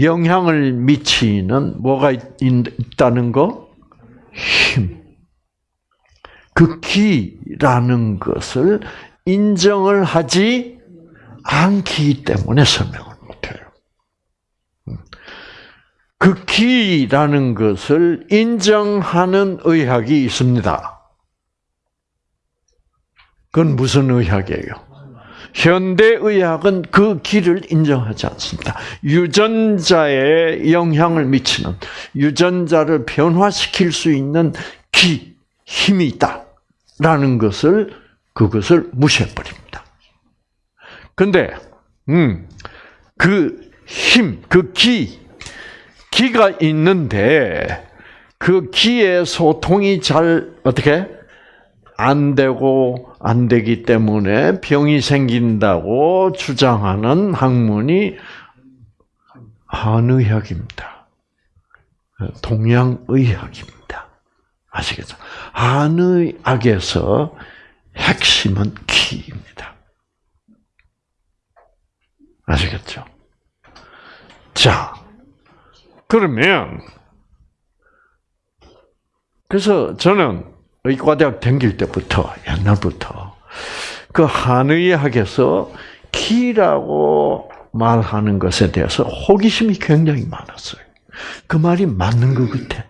영향을 미치는 뭐가 있다는 거? 힘. 그 기라는 것을 인정을 하지 않기 때문에 설명을 못해요. 그 기라는 것을 인정하는 의학이 있습니다. 그건 무슨 의학이에요? 현대의학은 그 기를 인정하지 않습니다. 유전자에 영향을 미치는, 유전자를 변화시킬 수 있는 기, 힘이 있다. 라는 것을 그것을 무시해 버립니다. 근데 음, 그 힘, 그 기, 기가 있는데 그 기의 소통이 잘 어떻게 안 되고 안 되기 때문에 병이 생긴다고 주장하는 학문이 한의학입니다. 동양의학입니다. 아시겠죠? 한의학에서 핵심은 키입니다. 아시겠죠? 자, 그러면 그래서 저는 의과대학 다닐 때부터 옛날부터 그 한의학에서 키라고 말하는 것에 대해서 호기심이 굉장히 많았어요. 그 말이 맞는 것 같아.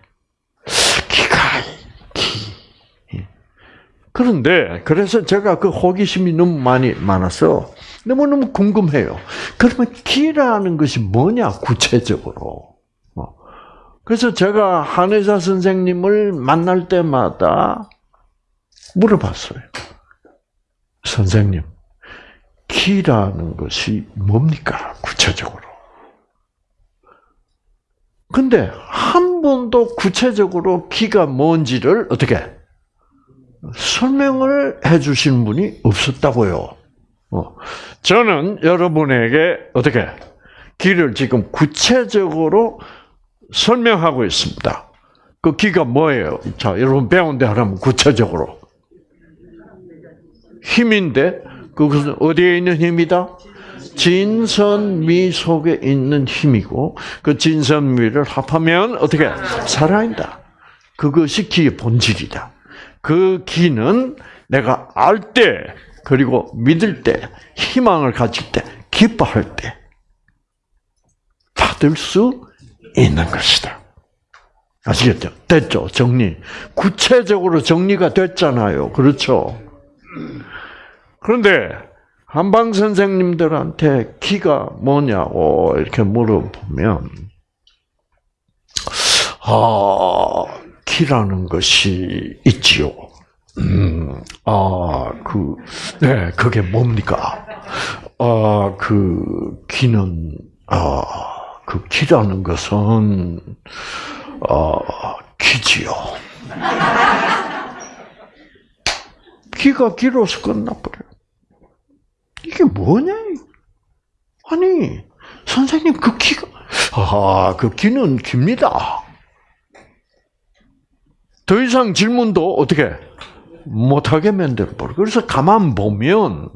그런데 그래서 제가 그 호기심이 너무 많이 많아서 너무너무 궁금해요. 그러면 기라는 것이 뭐냐 구체적으로. 어. 그래서 제가 한의사 선생님을 만날 때마다 물어봤어요. 선생님, 기라는 것이 뭡니까 구체적으로? 근데 한 번도 구체적으로 기가 뭔지를 어떻게 설명을 해주신 분이 없었다고요. 어. 저는 여러분에게 어떻게 기를 지금 구체적으로 설명하고 있습니다. 그 기가 뭐예요? 자, 여러분 배운 데 하라면 구체적으로. 힘인데, 그것은 어디에 있는 힘이다? 진선미 속에 있는 힘이고, 그 진선미를 합하면 어떻게? 살아있다. 그것이 기의 본질이다. 그 기는 내가 알 때, 그리고 믿을 때, 희망을 가질 때, 기뻐할 때, 받을 수 있는 것이다. 아시겠죠? 됐죠? 정리. 구체적으로 정리가 됐잖아요. 그렇죠? 그런데, 한방 선생님들한테 기가 뭐냐고 이렇게 물어보면, 아, 기라는 것이 있지요. 음, 아, 그, 네, 그게 뭡니까? 아, 그, 기는, 아, 그 기라는 것은, 아, 기지요. 기가 기로서 끝나버려요. 이게 뭐냐? 아니, 선생님, 그 기가, 아, 그 기는 깁니다. 더 이상 질문도 어떻게 못하게 만들어버려. 그래서 가만 보면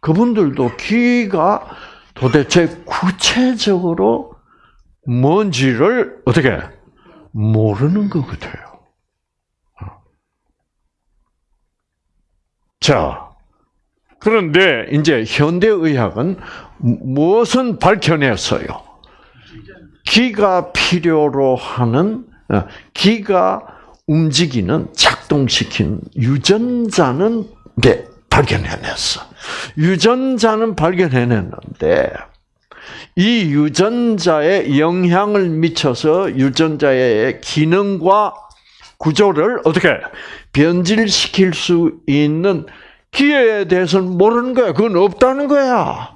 그분들도 기가 도대체 구체적으로 뭔지를 어떻게 모르는 것 같아요. 자, 그런데 이제 현대 의학은 무엇은 밝혀냈어요? 기가 필요로 하는 어, 기가 움직이는 작동시키는 유전자는 네, 발견해냈어. 유전자는 발견해냈는데 이 유전자에 영향을 미쳐서 유전자의 기능과 구조를 어떻게 변질시킬 수 있는 기회에 대해서는 모르는 거야. 그건 없다는 거야.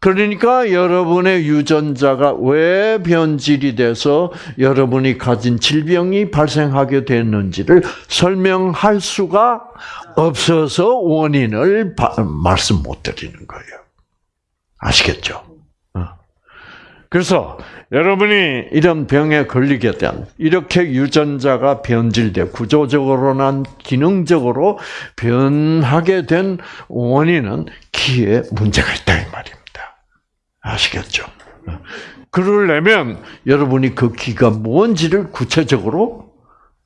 그러니까 여러분의 유전자가 왜 변질이 돼서 여러분이 가진 질병이 발생하게 됐는지를 설명할 수가 없어서 원인을 말씀 못 드리는 거예요. 아시겠죠? 어. 그래서 여러분이 이런 병에 걸리게 된 이렇게 유전자가 변질돼 구조적으로나 기능적으로 변하게 된 원인은 기에 문제가 있다 이 말이에요. 아시겠죠? 그러려면 여러분이 그 기가 뭔지를 구체적으로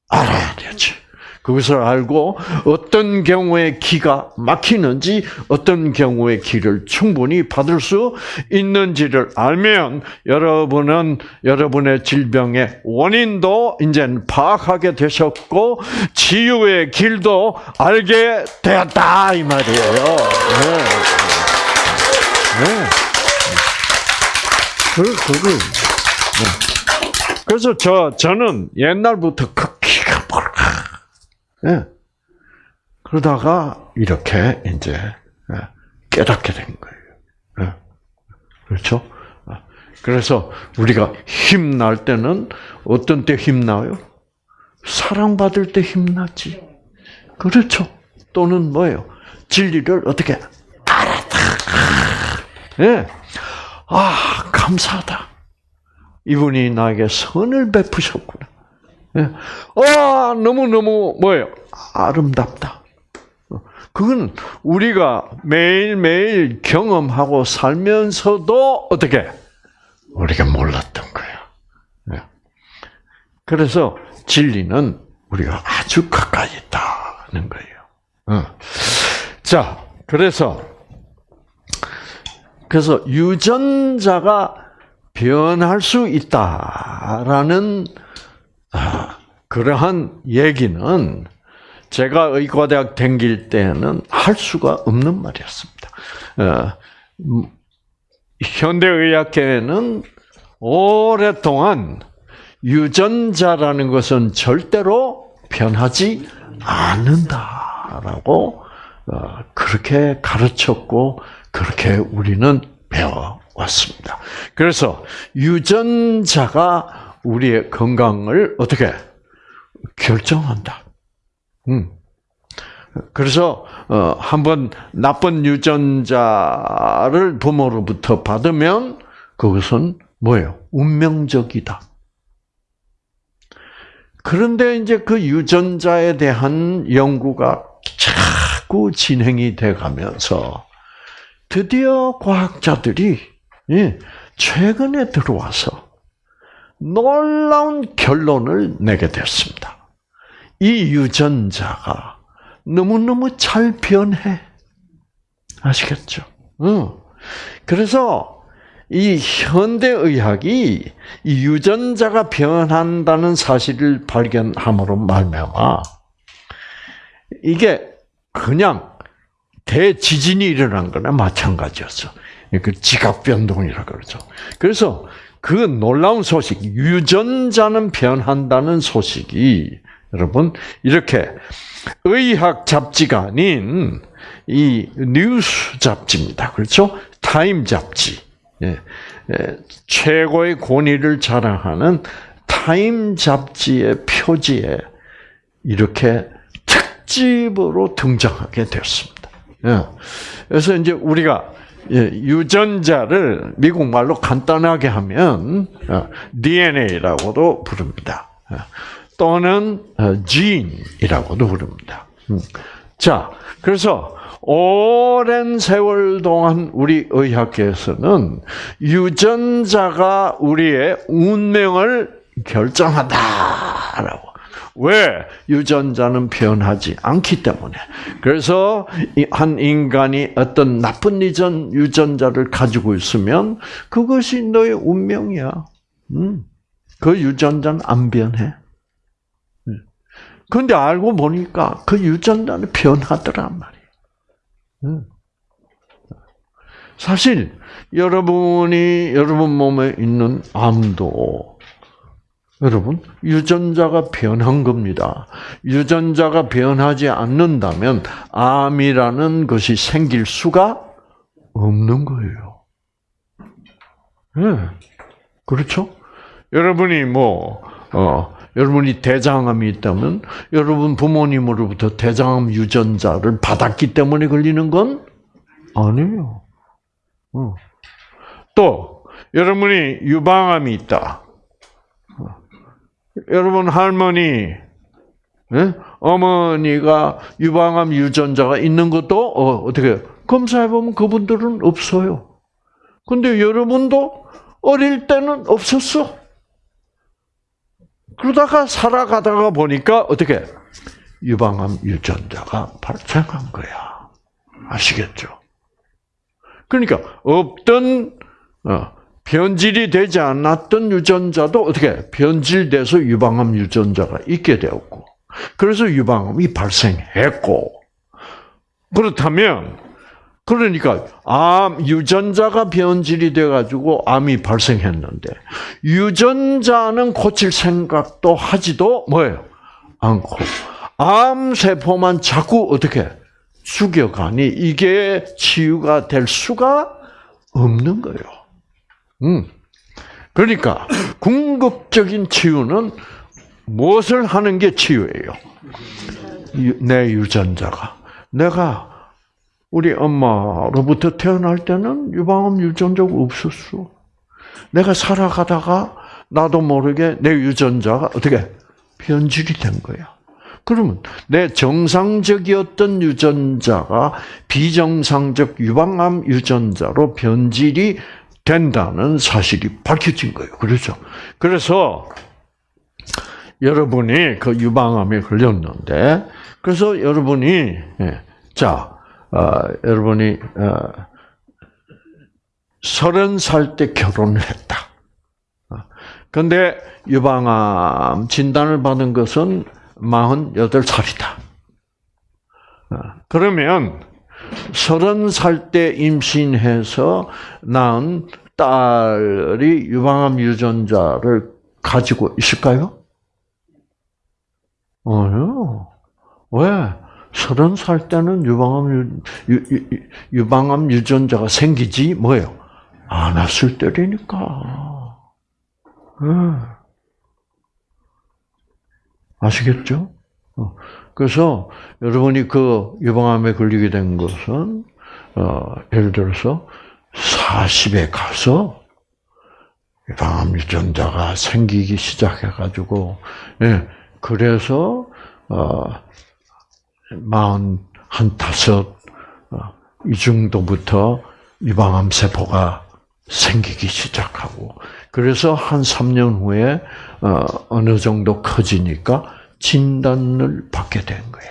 알아야 되지. 그것을 알고 어떤 경우에 기가 막히는지 어떤 경우에 기를 충분히 받을 수 있는지를 알면 여러분은 여러분의 질병의 원인도 이제 파악하게 되셨고 치유의 길도 알게 되었다 이 말이에요. 네. 네. 그, 그걸. 네. 그래서 저, 저는 옛날부터 그 키가 뭐라. 네. 그러다가 이렇게 이제 예, 깨닫게 된 거예요. 네. 그렇죠? 아, 그래서 우리가 힘날 때는 어떤 때 힘나요? 사랑받을 때 힘나지. 그렇죠. 또는 뭐예요? 진리를 어떻게 알았다. 예. 아, 감사하다. 이분이 나에게 선을 베푸셨구나. 예. 아, 너무너무 뭐예요? 아름답다. 그건 우리가 매일매일 경험하고 살면서도 어떻게 우리가 몰랐던 거야. 예. 그래서 진리는 우리가 아주 가까이 있다는 거예요. 어. 자, 그래서 그래서 유전자가 변할 수 있다라는 아, 그러한 얘기는 제가 의과대학 댕길 때는 할 수가 없는 말이었습니다. 어, 음, 현대의학계는 오랫동안 유전자라는 것은 절대로 변하지 않는다라고 어, 그렇게 가르쳤고 그렇게 우리는 배워왔습니다. 그래서 유전자가 우리의 건강을 어떻게 결정한다. 음. 그래서 어, 한번 나쁜 유전자를 부모로부터 받으면 그것은 뭐예요? 운명적이다. 그런데 이제 그 유전자에 대한 연구가 자꾸 진행이 돼 가면서 드디어 과학자들이 예, 최근에 들어와서 놀라운 결론을 내게 됐습니다. 이 유전자가 너무너무 잘 변해. 아시겠죠? 응. 그래서 이 현대의학이 이 유전자가 변한다는 사실을 발견함으로 말미암아 이게 그냥 대지진이 일어난 거나 마찬가지였어. 그 지각 변동이라 그러죠. 그래서 그 놀라운 소식, 유전자는 변한다는 소식이 여러분 이렇게 의학 잡지가 아닌 이 뉴스 잡지입니다. 그렇죠? 타임 잡지. 예, 예, 최고의 권위를 자랑하는 타임 잡지의 표지에 이렇게 특집으로 등장하게 되었습니다. 예, 그래서 이제 우리가 예, 유전자를 미국 말로 간단하게 하면 DNA라고도 어, 부릅니다. 어, 또는 gene이라고도 부릅니다. 음. 자, 그래서 오랜 세월 동안 우리 의학계에서는 유전자가 우리의 운명을 결정한다라고 왜? 유전자는 변하지 않기 때문에. 그래서 한 인간이 어떤 나쁜 유전, 유전자를 가지고 있으면 그것이 너의 운명이야. 음. 그 유전자는 안 변해. 그런데 알고 보니까 그 유전자는 변하더란 말이에요. 음. 사실 여러분이 여러분 몸에 있는 암도 여러분, 유전자가 변한 겁니다. 유전자가 변하지 않는다면 암이라는 것이 생길 수가 없는 거예요. 네. 그렇죠? 여러분이 뭐, 어, 여러분이 대장암이 있다면 여러분 부모님으로부터 대장암 유전자를 받았기 때문에 걸리는 건 아니에요. 어. 또, 여러분이 유방암이 있다. 여러분 할머니, 네? 어머니가 유방암 유전자가 있는 것도 어, 떻게 검사해 보면 그분들은 없어요. 근데 여러분도 어릴 때는 없었어. 그러다가 살아가다가 보니까 어떻게 유방암 유전자가 발생한 거야. 아시겠죠? 그러니까 없던 어, 변질이 되지 않았던 유전자도 어떻게 변질돼서 유방암 유전자가 있게 되었고, 그래서 유방암이 발생했고, 그렇다면 그러니까 암 유전자가 변질이 돼 가지고 암이 발생했는데 유전자는 고칠 생각도 하지도 뭐예요? 않고 암 세포만 자꾸 어떻게 죽여가니 이게 치유가 될 수가 없는 거예요. 음. 그러니까 궁극적인 치유는 무엇을 하는 게 치유예요? 내 유전자가 내가 우리 엄마로부터 태어날 때는 유방암 유전자가 없었어. 내가 살아가다가 나도 모르게 내 유전자가 어떻게 변질이 된 거야. 그러면 내 정상적이었던 유전자가 비정상적 유방암 유전자로 변질이 된다는 사실이 밝혀진 거예요. 그렇죠? 그래서 여러분이 그 유방암에 걸렸는데, 그래서 여러분이 예, 자 어, 여러분이 어, 서른 살때 결혼을 했다. 그런데 유방암 진단을 받은 것은 48살이다. 어, 그러면 서른 살 때 임신해서 낳은 딸이 유방암 유전자를 가지고 있을까요? 아니요. 왜? 서른 살 때는 유방암 유, 유, 방암 유전자가 생기지 뭐예요? 안았을 때니까. 네. 아시겠죠? 어. 그래서 여러분이 그 유방암에 걸리게 된 것은 어, 예를 들어서 40에 가서 유방암 유전자가 생기기 시작해가지고 예, 그래서 어, 마흔 한 다섯 어, 이 정도부터 유방암 세포가 생기기 시작하고 그래서 한 3년 후에 어, 어느 정도 커지니까 진단을 받게 된 거야.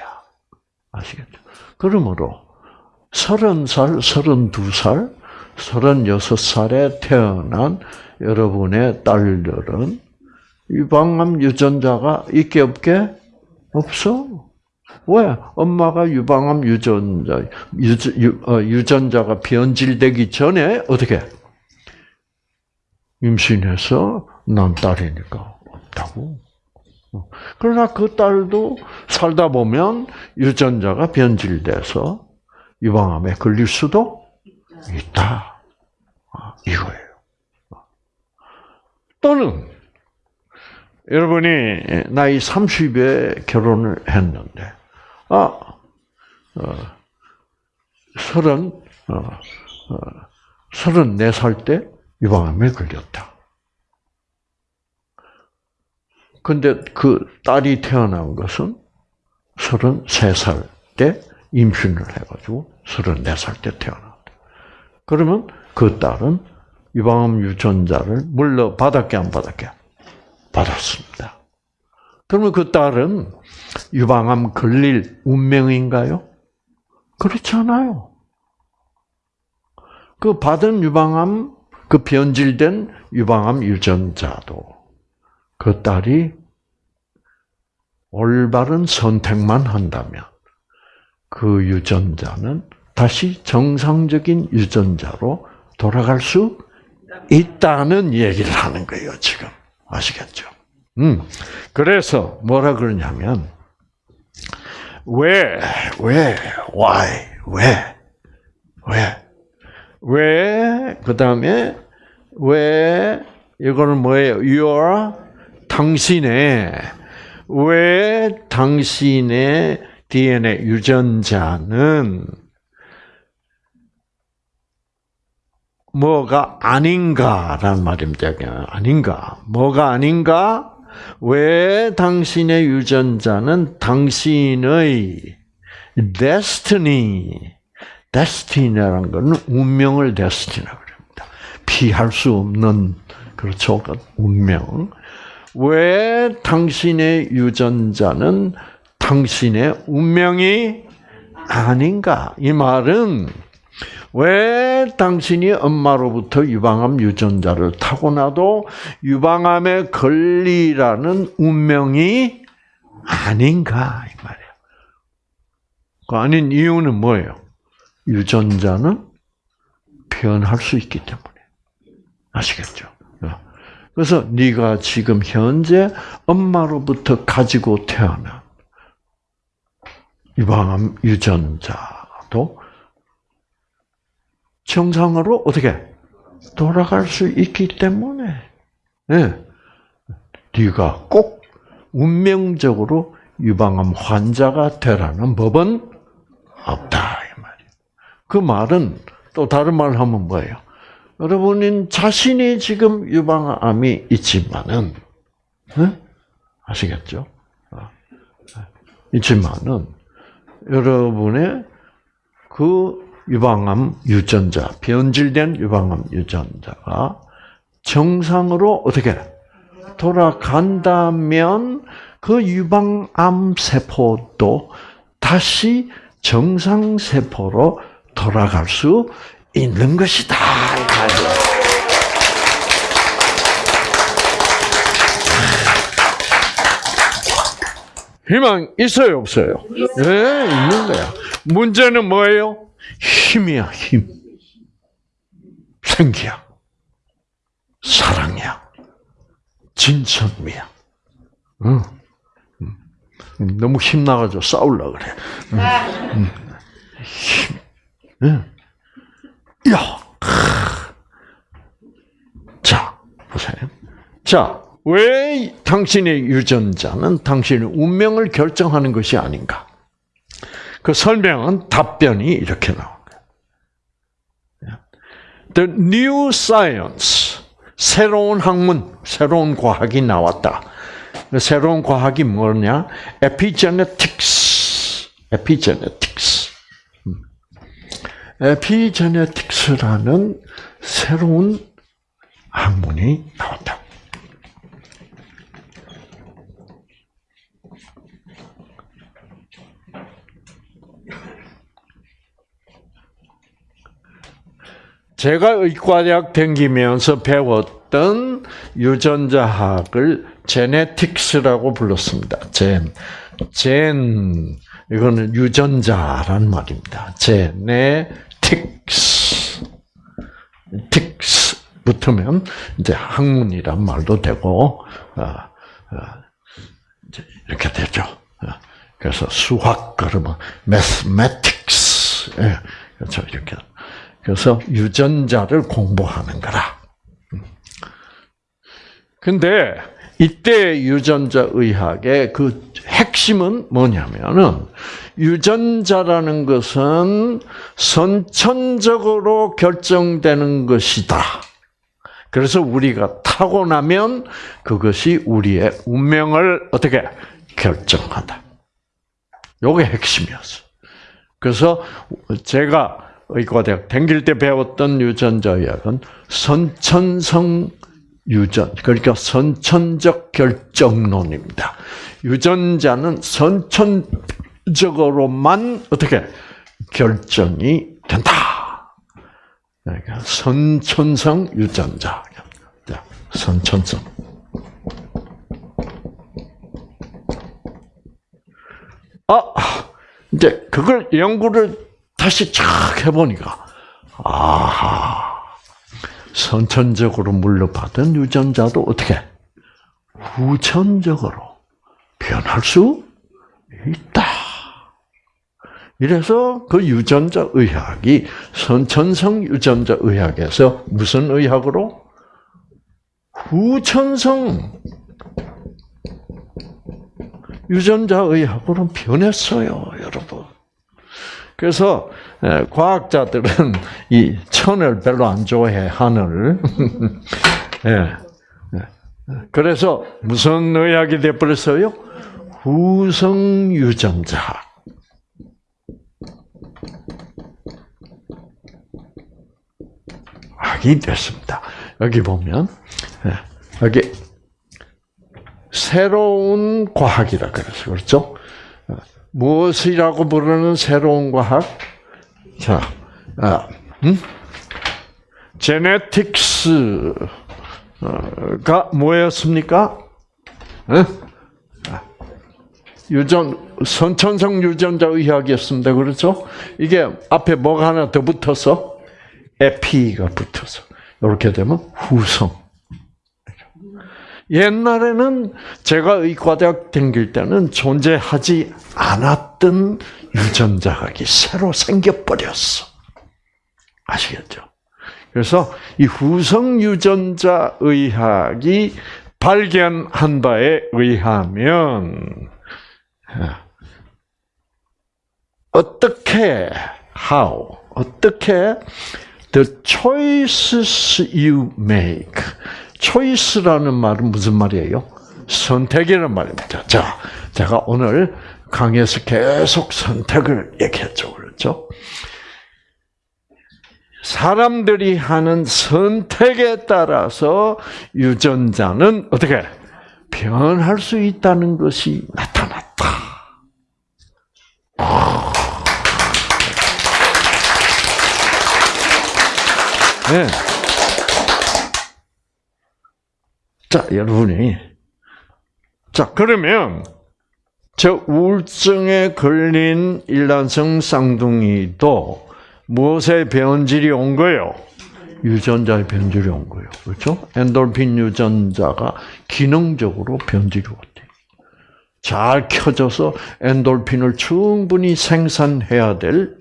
아시겠죠? 그러므로 30살, 32살, 36살에 태어난 여러분의 딸들은 유방암 유전자가 있게 없게? 없어. 왜? 엄마가 유방암 유전자, 유, 전자가 변질되기 전에 어떻게? 임신해서 난 딸이니까 없다고. 그러나 그 딸도 살다 보면 유전자가 변질돼서 유방암에 걸릴 수도 있다. 아, 이거예요. 또는 여러분이 나이 30에 결혼을 했는데 아, 어, 서른, 어, 어, 서른네 살 때 유방암에 걸렸다. 근데 그 딸이 태어난 것은 서른세 살때 임신을 해가지고 서른네 살때 태어났다. 그러면 그 딸은 유방암 유전자를 물러 받았게 안 받았게? 받았습니다. 그러면 그 딸은 유방암 걸릴 운명인가요? 그렇지 않아요. 그 받은 유방암, 그 변질된 유방암 유전자도 그 딸이 올바른 선택만 한다면 그 유전자는 다시 정상적인 유전자로 돌아갈 수 있다는 얘기를 하는 거예요, 지금. 아시겠죠? 음. 그래서 뭐라 그러냐면, 왜, 왜, why, 왜, 왜, 왜, 그 다음에, 왜, 이거는 뭐예요? your, 당신의, 왜 당신의 DNA 유전자는 뭐가 아닌가라는 말입니다. 아닌가. 뭐가 아닌가? 왜 당신의 유전자는 당신의 destiny, destiny라는 것은 운명을 destiny라고 합니다. 피할 수 없는, 그렇죠. 운명. 왜 당신의 유전자는 당신의 운명이 아닌가? 이 말은 왜 당신이 엄마로부터 유방암 유전자를 타고나도 유방암에 걸리라는 운명이 아닌가 이 말이에요. 그 아닌 이유는 뭐예요? 유전자는 변할 수 있기 때문에 아시겠죠? 그래서 네가 지금 현재 엄마로부터 가지고 태어난 유방암 유전자도 정상으로 어떻게 돌아갈 수 있기 때문에 네. 네가 꼭 운명적으로 유방암 환자가 되라는 법은 없다 이 말이에요. 그 말은 또 다른 말을 하면 뭐예요? 여러분은 자신이 지금 유방암이 있지만은 네? 아시겠죠? 아, 있지만은 여러분의 그 유방암 유전자, 변질된 유방암 유전자가 정상으로 어떻게 돌아간다면 그 유방암 세포도 다시 정상 세포로 돌아갈 수 있는 것이다. 희망 있어요, 없어요? 네, 있는 거야. 문제는 뭐예요? 힘이야, 힘. 생기야. 사랑이야. 진천미야. 응. 너무 힘나가지고 싸우려 그래. 응. 힘. 응. 야. 자, 보세요. 자, 왜 당신의 유전자는 당신의 운명을 결정하는 것이 아닌가? 그 설명은 답변이 이렇게 나옵니다. The new science, 새로운 학문, 새로운 과학이 나왔다. 그 새로운 과학이 뭐냐? epigenetics, epigenetics. Epigenetics라는 새로운 학문이 나왔다. 제가 의과대학 다니면서 배웠던 유전자학을 제네틱스라고 불렀습니다. 젠, 젠 이거는 유전자란 말입니다. 제네 틱스, 틱스 붙으면 이제 학문이란 말도 되고 어, 어, 이렇게 되죠. 어, 그래서 수학 그러면 mathematics, 예, 그렇죠 이렇게. 그래서 유전자를 공부하는 거라. 근데 이때 유전자 의학의 그 핵심은 뭐냐면은 유전자라는 것은 선천적으로 결정되는 것이다. 그래서 우리가 타고나면 그것이 우리의 운명을 어떻게 결정한다. 요게 핵심이었어. 그래서 제가 의과대학 댕길 때 배웠던 유전자 의학은 선천성 유전, 그러니까 선천적 결정론입니다. 유전자는 선천 적으로만 어떻게 결정이 된다. 그러니까 선천성 유전자. 선천성. 아, 이제 그걸 연구를 다시 쫙 해보니까, 아하, 선천적으로 물려받은 유전자도 어떻게 후천적으로 변할 수 있다. 이래서 그 유전자 의학이 선천성 유전자 의학에서 무슨 의학으로? 후천성 유전자 의학으로 변했어요, 여러분. 그래서 과학자들은 이 천을 별로 안 좋아해 하늘. [LAUGHS] 예. 그래서 무슨 의학이 되어버렸어요? 후성 유전자. 학이 됐습니다. 여기 보면 여기 새로운 과학이라 그래서 그렇죠? 무엇이라고 부르는 새로운 과학? 자, 아, 음? 제네틱스가 뭐였습니까? 아, 유전 선천성 유전자 의학이었습니다. 그렇죠? 이게 앞에 뭐가 하나 더 붙어서 에피가 붙어서 이렇게 되면 후성. 옛날에는 제가 의과대학 다닐 때는 존재하지 않았던 유전자학이 새로 생겨버렸어. 아시겠죠? 그래서 이 후성 유전자 의학이 발견한 바에 의하면 어떻게 how 어떻게 the choices you make 초이스라는 말은 무슨 말이에요? 선택이라는 말입니다. 자, 제가 오늘 강의에서 계속 선택을 얘기했죠. 그렇죠? 사람들이 하는 선택에 따라서 유전자는 어떻게 변할 수 있다는 것이 나타났다. 네. 자, 여러분이. 자, 그러면, 저 우울증에 걸린 일란성 쌍둥이도 무엇의 변질이 온 거예요? 유전자의 변질이 온 거예요. 그렇죠? 엔돌핀 유전자가 기능적으로 변질이 왔대요. 잘 켜져서 엔돌핀을 충분히 생산해야 될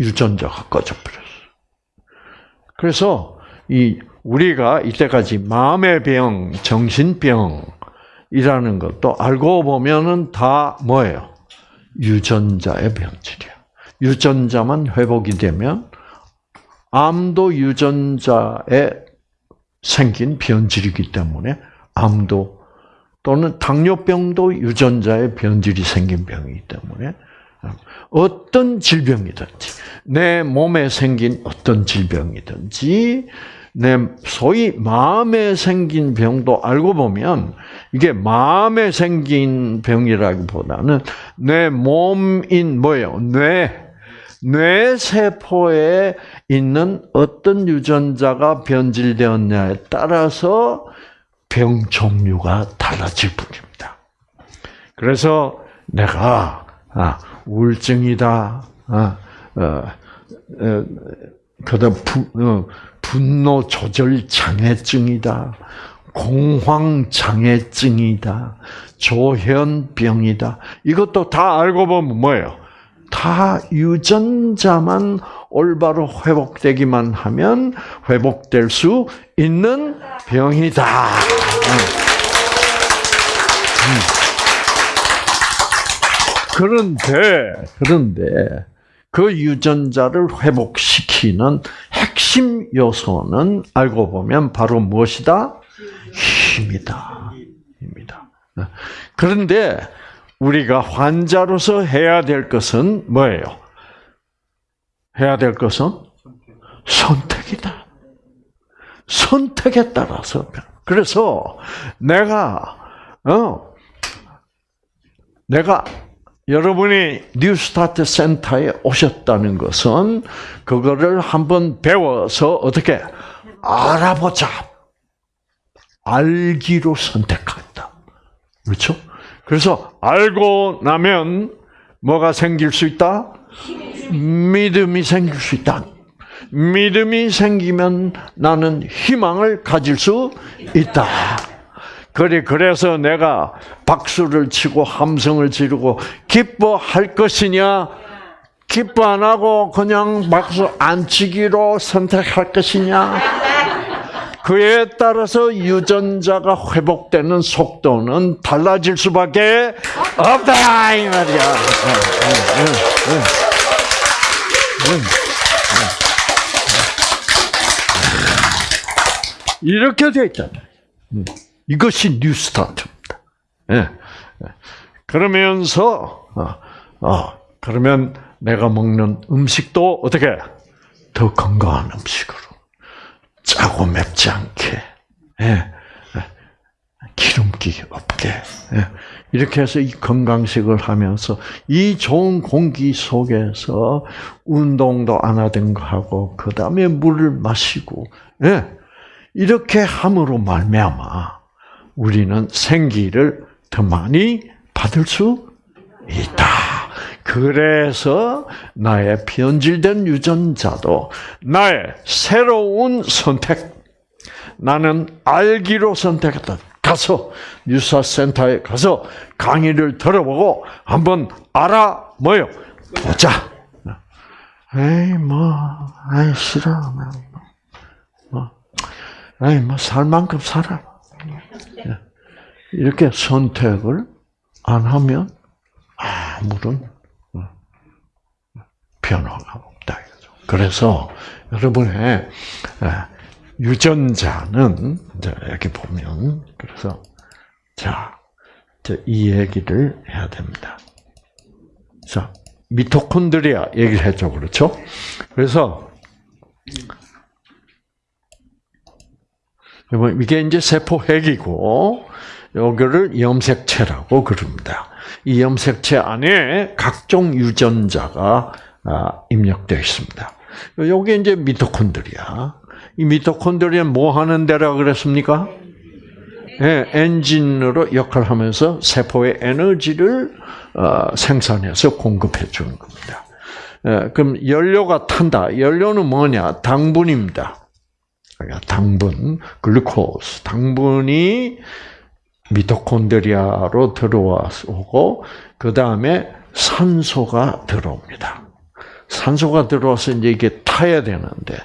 유전자가 꺼져버렸어. 그래서 이 우리가 이때까지 마음의 병, 정신병이라는 것도 알고 보면은 다 뭐예요? 유전자의 변질이야. 유전자만 회복이 되면 암도 유전자에 생긴 변질이기 때문에 암도 또는 당뇨병도 유전자의 변질이 생긴 병이기 때문에 어떤 질병이든지 내 몸에 생긴 어떤 질병이든지 내 소위 마음에 생긴 병도 알고 보면 이게 마음에 생긴 병이라기보다는 내 몸인 뭐예요? 뇌 뇌 세포에 있는 어떤 유전자가 변질되었냐에 따라서 병 종류가 달라질 뿐입니다. 그래서 내가 아, 우울증이다. 아, 어, 어, 그다음 어, 분노 조절 장애증이다. 공황 장애증이다. 조현병이다. 이것도 다 알고 보면 뭐예요? 다 유전자만 올바로 회복되기만 하면 회복될 수 있는 병이다. 그런데 그런데 그 유전자를 회복시키는 핵심 요소는 알고 보면 바로 무엇이다? 힘이다. 힘이다. 그런데 우리가 환자로서 해야 될 것은 뭐예요? 해야 될 것은 선택이다. 선택에 따라서 그래서 내가 어 내가 여러분이 뉴스타트 센터에 오셨다는 것은 그거를 한번 배워서 어떻게 알아보자. 알기로 선택한다. 그렇죠? 그래서 알고 나면 뭐가 생길 수 있다? 믿음이 생길 수 있다. 믿음이 생기면 나는 희망을 가질 수 있다. 그래 그래서 내가 박수를 치고 함성을 지르고 기뻐할 것이냐 기뻐 안 하고 그냥 박수 안 치기로 선택할 것이냐 그에 따라서 유전자가 회복되는 속도는 달라질 수밖에 없다 이 말이야. 이렇게 되어 있잖아요. 이것이 뉴스타트입니다. 예. 그러면서 어, 어, 그러면 내가 먹는 음식도 어떻게 더 건강한 음식으로 짜고 맵지 않게 예. 기름기 없게 예. 이렇게 해서 이 건강식을 하면서 이 좋은 공기 속에서 운동도 안 하던 거 하고 그 다음에 물을 마시고 예. 이렇게 함으로 말미암아 우리는 생기를 더 많이 받을 수 있다. 그래서 나의 변질된 유전자도 나의 새로운 선택, 나는 알기로 선택했다. 가서 유사센터에 가서 강의를 들어보고 한번 알아 뭐요 보자. 에이 뭐, 아이 싫어. 뭐, 에이 뭐 살 만큼 살아. 이렇게 선택을 안 하면 아무런 변화가 없다. 그래서 여러분의 유전자는 여기 보면 그래서 자, 이 얘기를 해야 됩니다. 자, 미토콘드리아 얘기를 했죠, 그렇죠? 그래서 이게 이제 세포 핵이고 요거를 염색체라고 그럽니다. 이 염색체 안에 각종 유전자가 아, 입력되어 있습니다. 요게 이제 미토콘드리아. 이 미토콘드리아는 뭐 하는 데라 그랬습니까? 네, 엔진으로 역할을 하면서 세포의 에너지를 어, 생산해서 공급해 주는 겁니다. 예, 그럼 연료가 탄다. 연료는 뭐냐? 당분입니다. 당분, 글루코스. 당분이 미토콘드리아로 들어와서 그 다음에 산소가 들어옵니다. 산소가 들어와서 이제 이게 타야 되는데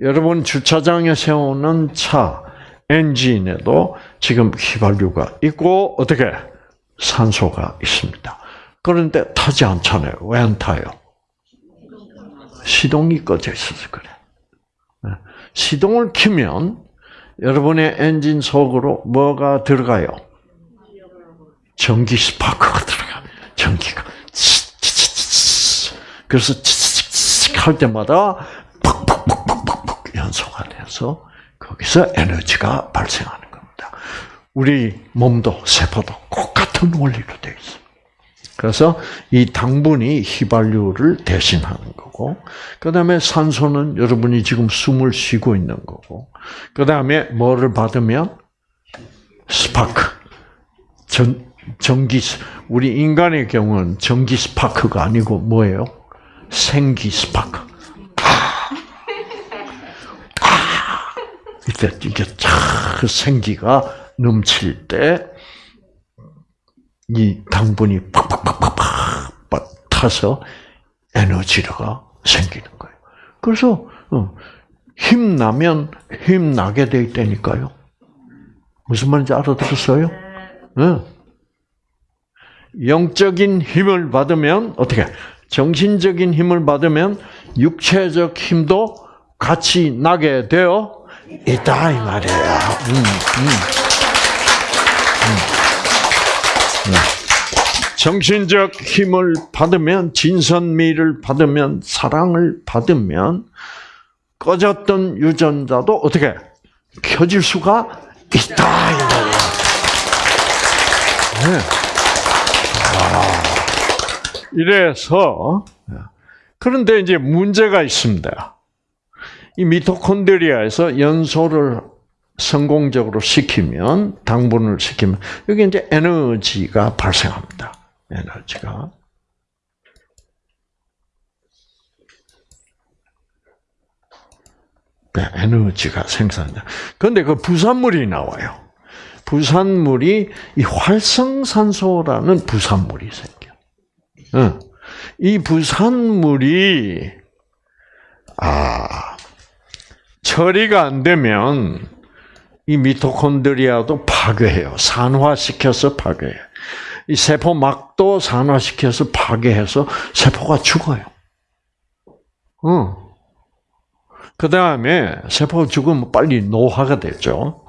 여러분 주차장에 세우는 차 엔진에도 지금 휘발유가 있고 어떻게 산소가 있습니다. 그런데 타지 않잖아요. 왜 안 타요? 시동이 꺼져 있어서 그래. 네. 시동을 키면 여러분의 엔진 속으로 뭐가 들어가요? 전기 스파크가 들어가. 전기가. 그래서 할 때마다 팍팍팍팍팍 돼서 거기서 에너지가 발생하는 겁니다. 우리 몸도 세포도 똑같은 원리로 되어 있어요. 그래서 이 당분이 휘발유를 대신하는 거고, 그 다음에 산소는 여러분이 지금 숨을 쉬고 있는 거고, 그 다음에 뭐를 받으면 스파크, 전, 전기, 우리 인간의 경우는 전기 스파크가 아니고 뭐예요? 생기 스파크. 아, 아, 이때 이게 참 생기가 넘칠 때 이 당분이 팍팍팍팍팍 타서 에너지가 생기는 거예요. 그래서 어, 힘 나면 힘 나게 돼 있다니까요. 무슨 말인지 알아들었어요? 네. 영적인 힘을 받으면 어떻게? 정신적인 힘을 받으면 육체적 힘도 같이 나게 되어 있다 이 말이에요. 음, 음. 음. 정신적 힘을 받으면 진선미를 받으면 사랑을 받으면 꺼졌던 유전자도 어떻게 켜질 수가 있다. 네. 아, 이래서 그런데 이제 문제가 있습니다. 이 미토콘드리아에서 연소를 성공적으로 시키면 당분을 시키면 여기 이제 에너지가 발생합니다. 에너지가 네, 에너지가 생산돼. 그런데 그 부산물이 나와요. 부산물이 이 활성산소라는 부산물이 생겨. 이 부산물이 아 처리가 안 되면 이 미토콘드리아도 파괴해요. 산화시켜서 파괴해. 이 세포막도 산화시켜서 파괴해서 세포가 죽어요. 어. 그 다음에 세포가 죽으면 빨리 노화가 되죠.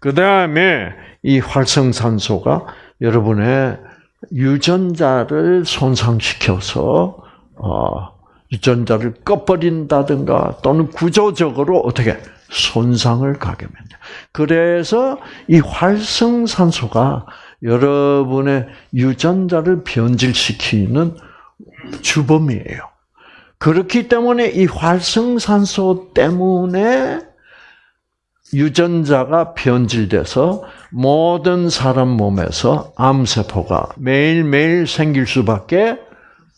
그 다음에 이 활성산소가 여러분의 유전자를 손상시켜서 어, 유전자를 꺼버린다든가 또는 구조적으로 어떻게 손상을 가게 됩니다. 그래서 이 활성산소가 여러분의 유전자를 변질시키는 주범이에요. 그렇기 때문에 이 활성산소 때문에 유전자가 변질돼서 모든 사람 몸에서 암세포가 매일매일 생길 수밖에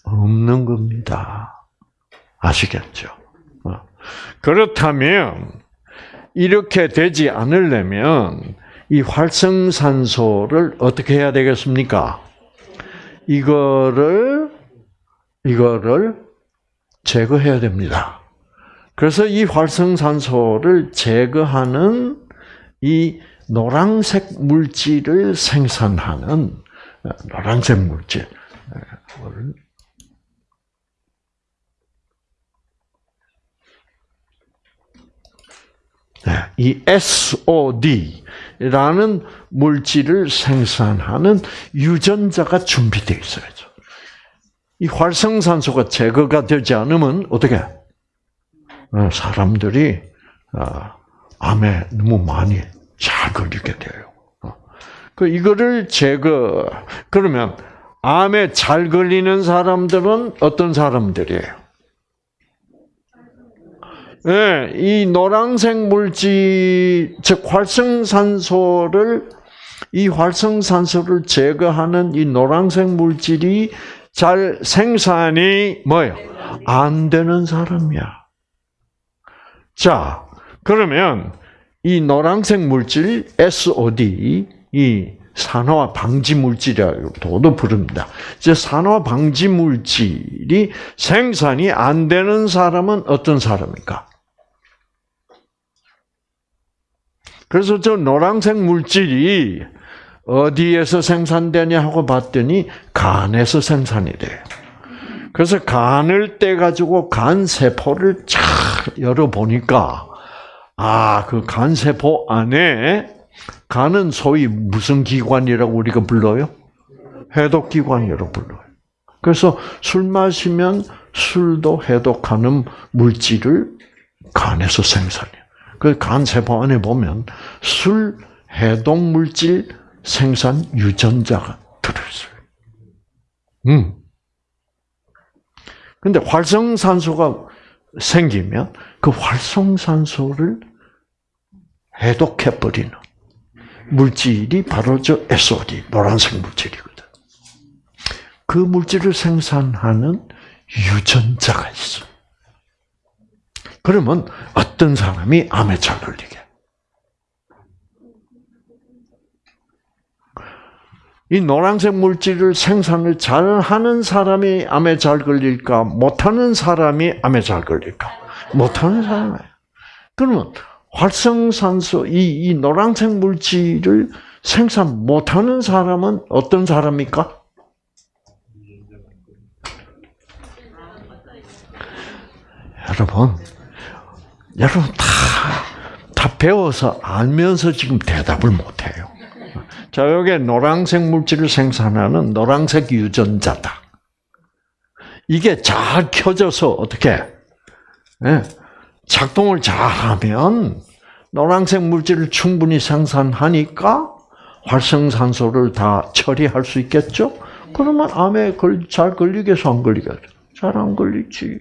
없는 겁니다. 아시겠죠? 어. 그렇다면 이렇게 되지 않으려면 이 활성산소를 어떻게 해야 되겠습니까? 이거를 이거를 제거해야 됩니다. 그래서 이 활성산소를 제거하는 이 노란색 물질을 생산하는 노란색 물질 이 SOD라는 물질을 생산하는 유전자가 준비되어 있어야죠. 이 활성산소가 제거가 되지 않으면 어떻게? 어, 사람들이 어, 암에 너무 많이 잘 걸리게 돼요. 어. 그 이거를 제거 그러면 암에 잘 걸리는 사람들은 어떤 사람들이에요? 네, 이 노란색 물질, 즉 활성산소를 이 활성산소를 제거하는 이 노란색 물질이 잘 생산이 뭐예요? 안 되는 사람이야. 자, 그러면 이 노란색 물질 SOD 이 산화 방지 물질이라고도 부릅니다. 이제 산화 방지 물질이 생산이 안 되는 사람은 어떤 사람입니까? 그래서 저 노란색 물질이 어디에서 생산되냐 하고 봤더니 간에서 생산이 돼요. 그래서 간을 떼 가지고 간 세포를 쫙 열어 보니까 아, 그 간 세포 안에 간은 소위 무슨 기관이라고 우리가 불러요? 해독기관이라고 불러요. 그래서 술 마시면 술도 해독하는 물질을 간에서 생산해요. 그 간 세포 안에 보면 술 해독 물질 생산 유전자가 들어있어요. 음. 근데 활성산소가 생기면 그 활성산소를 해독해버리는 물질이 바로 저 SOD, 노란색 물질이거든. 그 물질을 생산하는 유전자가 있어. 그러면 어떤 사람이 암에 잘 걸리게? 이 노란색 물질을 생산을 잘 하는 사람이 암에 잘 걸릴까? 못하는 사람이 암에 잘 걸릴까? 못하는 사람이에요. 그러면 활성산소, 이, 이 노란색 물질을 생산 못하는 사람은 어떤 사람입니까? 여러분, 여러분 다, 다 배워서 알면서 지금 대답을 못해요. 자, 여기 노란색 물질을 생산하는 노란색 유전자다. 이게 잘 켜져서 어떻게 네, 작동을 잘하면 노란색 물질을 충분히 생산하니까 활성산소를 다 처리할 수 있겠죠? 그러면 암에 잘 걸리겠어, 안 걸리겠어? 잘 안 걸리지.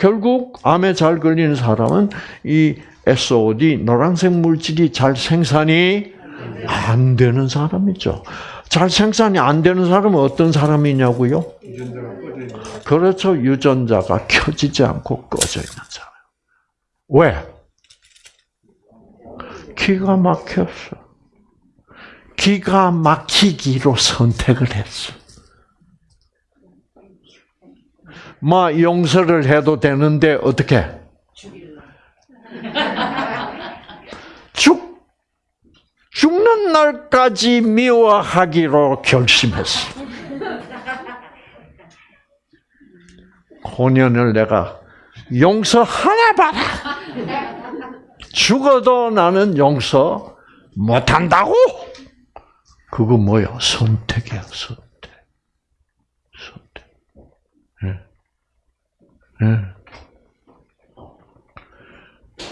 결국 암에 잘 걸리는 사람은 이 SOD 노란색 물질이 잘 생산이 안 되는 사람이죠. 잘 생산이 안 되는 사람은 어떤 사람이냐고요? 그렇죠. 유전자가 켜지지 않고 꺼져 있는 사람. 왜? 기가 막혔어. 기가 막히기로 선택을 했어. 마 용서를 해도 되는데 어떻게? 죽 죽는 날까지 미워하기로 결심했어. 혼연을 내가 용서 하나 봐라. 죽어도 나는 용서 못한다고? 그거 뭐야? 선택이야, 선택. 선택. 네. 네.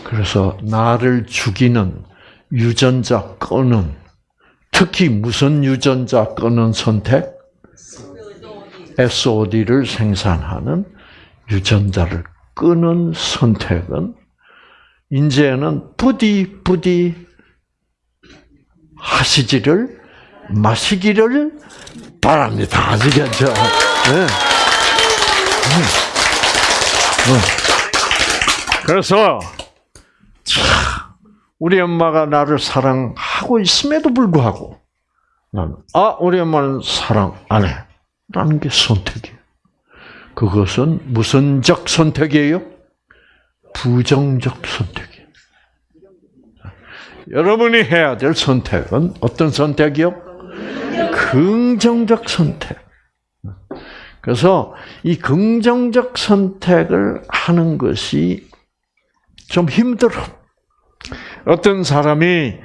그래서 나를 죽이는 유전자 끄는 특히 무슨 유전자 끄는 선택? SOD를 생산하는 유전자를 끄는 선택은 이제는 부디 부디 하시지를 마시기를 바랍니다. 아시겠죠? 네. 그래서 우리 엄마가 나를 사랑하고 있음에도 불구하고 나는 아 우리 엄마는 사랑 안 해. 라는 게 선택이에요. 그것은 무슨적 선택이에요? 부정적 선택이에요. 여러분이 해야 될 선택은 어떤 선택이요? 긍정적 선택. 그래서 이 긍정적 선택을 하는 것이 좀 힘들어. 어떤 사람이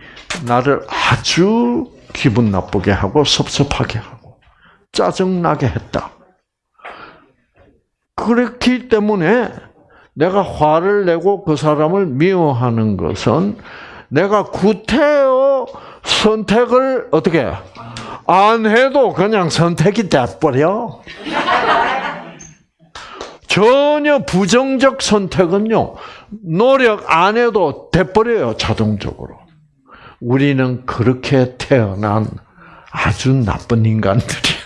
나를 아주 기분 나쁘게 하고 섭섭하게 하고 짜증나게 했다. 그렇기 때문에 내가 화를 내고 그 사람을 미워하는 것은 내가 구태여 선택을 어떻게 안 해도 그냥 선택이 돼버려. 전혀 부정적 선택은요, 노력 안 해도 돼버려요, 자동적으로. 우리는 그렇게 태어난 아주 나쁜 인간들이야.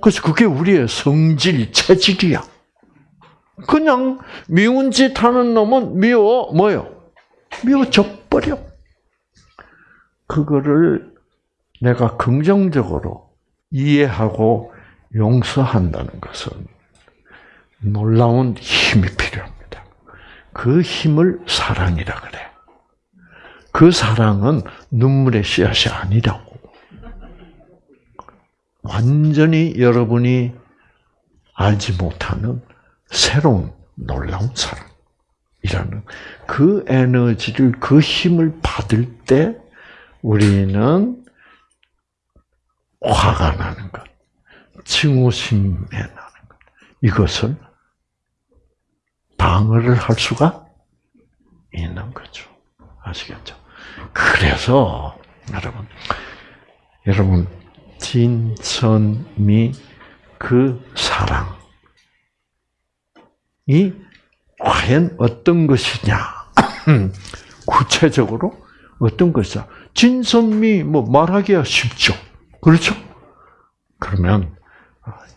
그래서 그게 우리의 성질, 체질이야. 그냥 미운 짓 하는 놈은 미워, 뭐요? 미워져 버려. 그거를 내가 긍정적으로 이해하고 용서한다는 것은 놀라운 힘이 필요합니다. 그 힘을 사랑이라 그래. 그 사랑은 눈물의 씨앗이 아니라고. 완전히 여러분이 알지 못하는 새로운 놀라운 사랑이라는 그 에너지를, 그 힘을 받을 때 우리는 화가 나는 것, 증오심에 나는 것, 이것을 방어를 할 수가 있는 거죠. 아시겠죠? 그래서 여러분, 여러분 진선미 그 사랑이 과연 어떤 것이냐? [CLEARS THROAT] 구체적으로 어떤 것이냐? 진선미 뭐 말하기가 쉽죠. 그렇죠? 그러면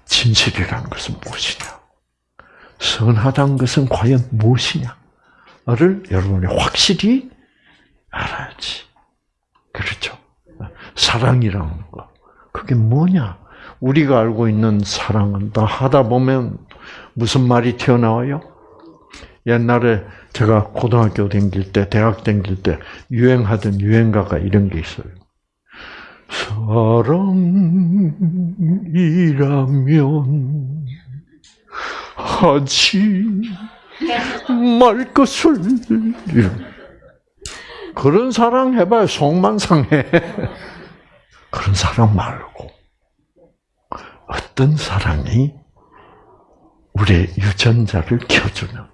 진실이라는 것은 무엇이냐? 선하다는 것은 과연 무엇이냐를 여러분이 확실히 알아야지. 그렇죠? 사랑이라는 거. 그게 뭐냐? 우리가 알고 있는 사랑은 다 하다 보면 무슨 말이 튀어나와요? 옛날에 제가 고등학교 다닐 때, 대학 다닐 때 유행하던 유행가가 이런 게 있어요. 사랑이라면 하지 말 것을. 그런 사랑 해봐요. 속만 상해. 그런 사랑 말고 어떤 사랑이 우리의 유전자를 켜주는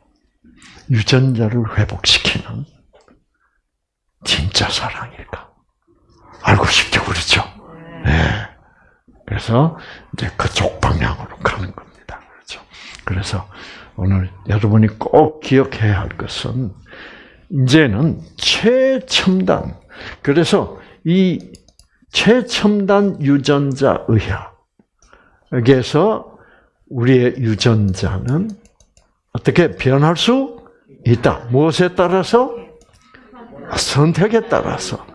유전자를 회복시키는 진짜 사랑일까 알고 싶죠 그렇죠 네. 그래서 이제 그쪽 방향으로 가는 겁니다 그렇죠 그래서 오늘 여러분이 꼭 기억해야 할 것은 이제는 최첨단 그래서 이 최첨단 유전자 의학에서 우리의 유전자는 어떻게 변할 수 있다. 무엇에 따라서? 선택에 따라서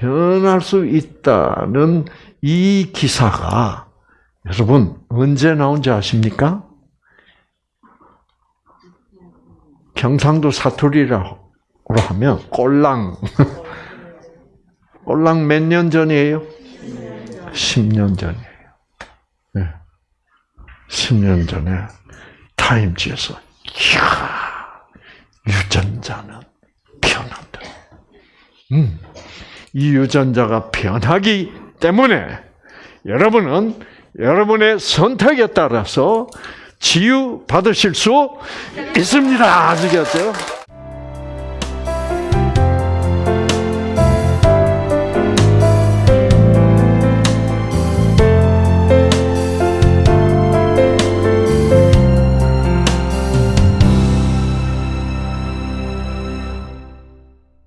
변할 수 있다는 이 기사가 여러분 언제 나온지 아십니까? 경상도 사투리라고 하면 꼴랑 [LAUGHS] 꼴랑 몇 년 전이에요? 10년 전이에요. 네. 10년 전에 타임지에서 이야, 유전자는 변한다. 음, 이 유전자가 변하기 때문에 여러분은 여러분의 선택에 따라서 치유 받으실 수 있습니다. 아시겠죠?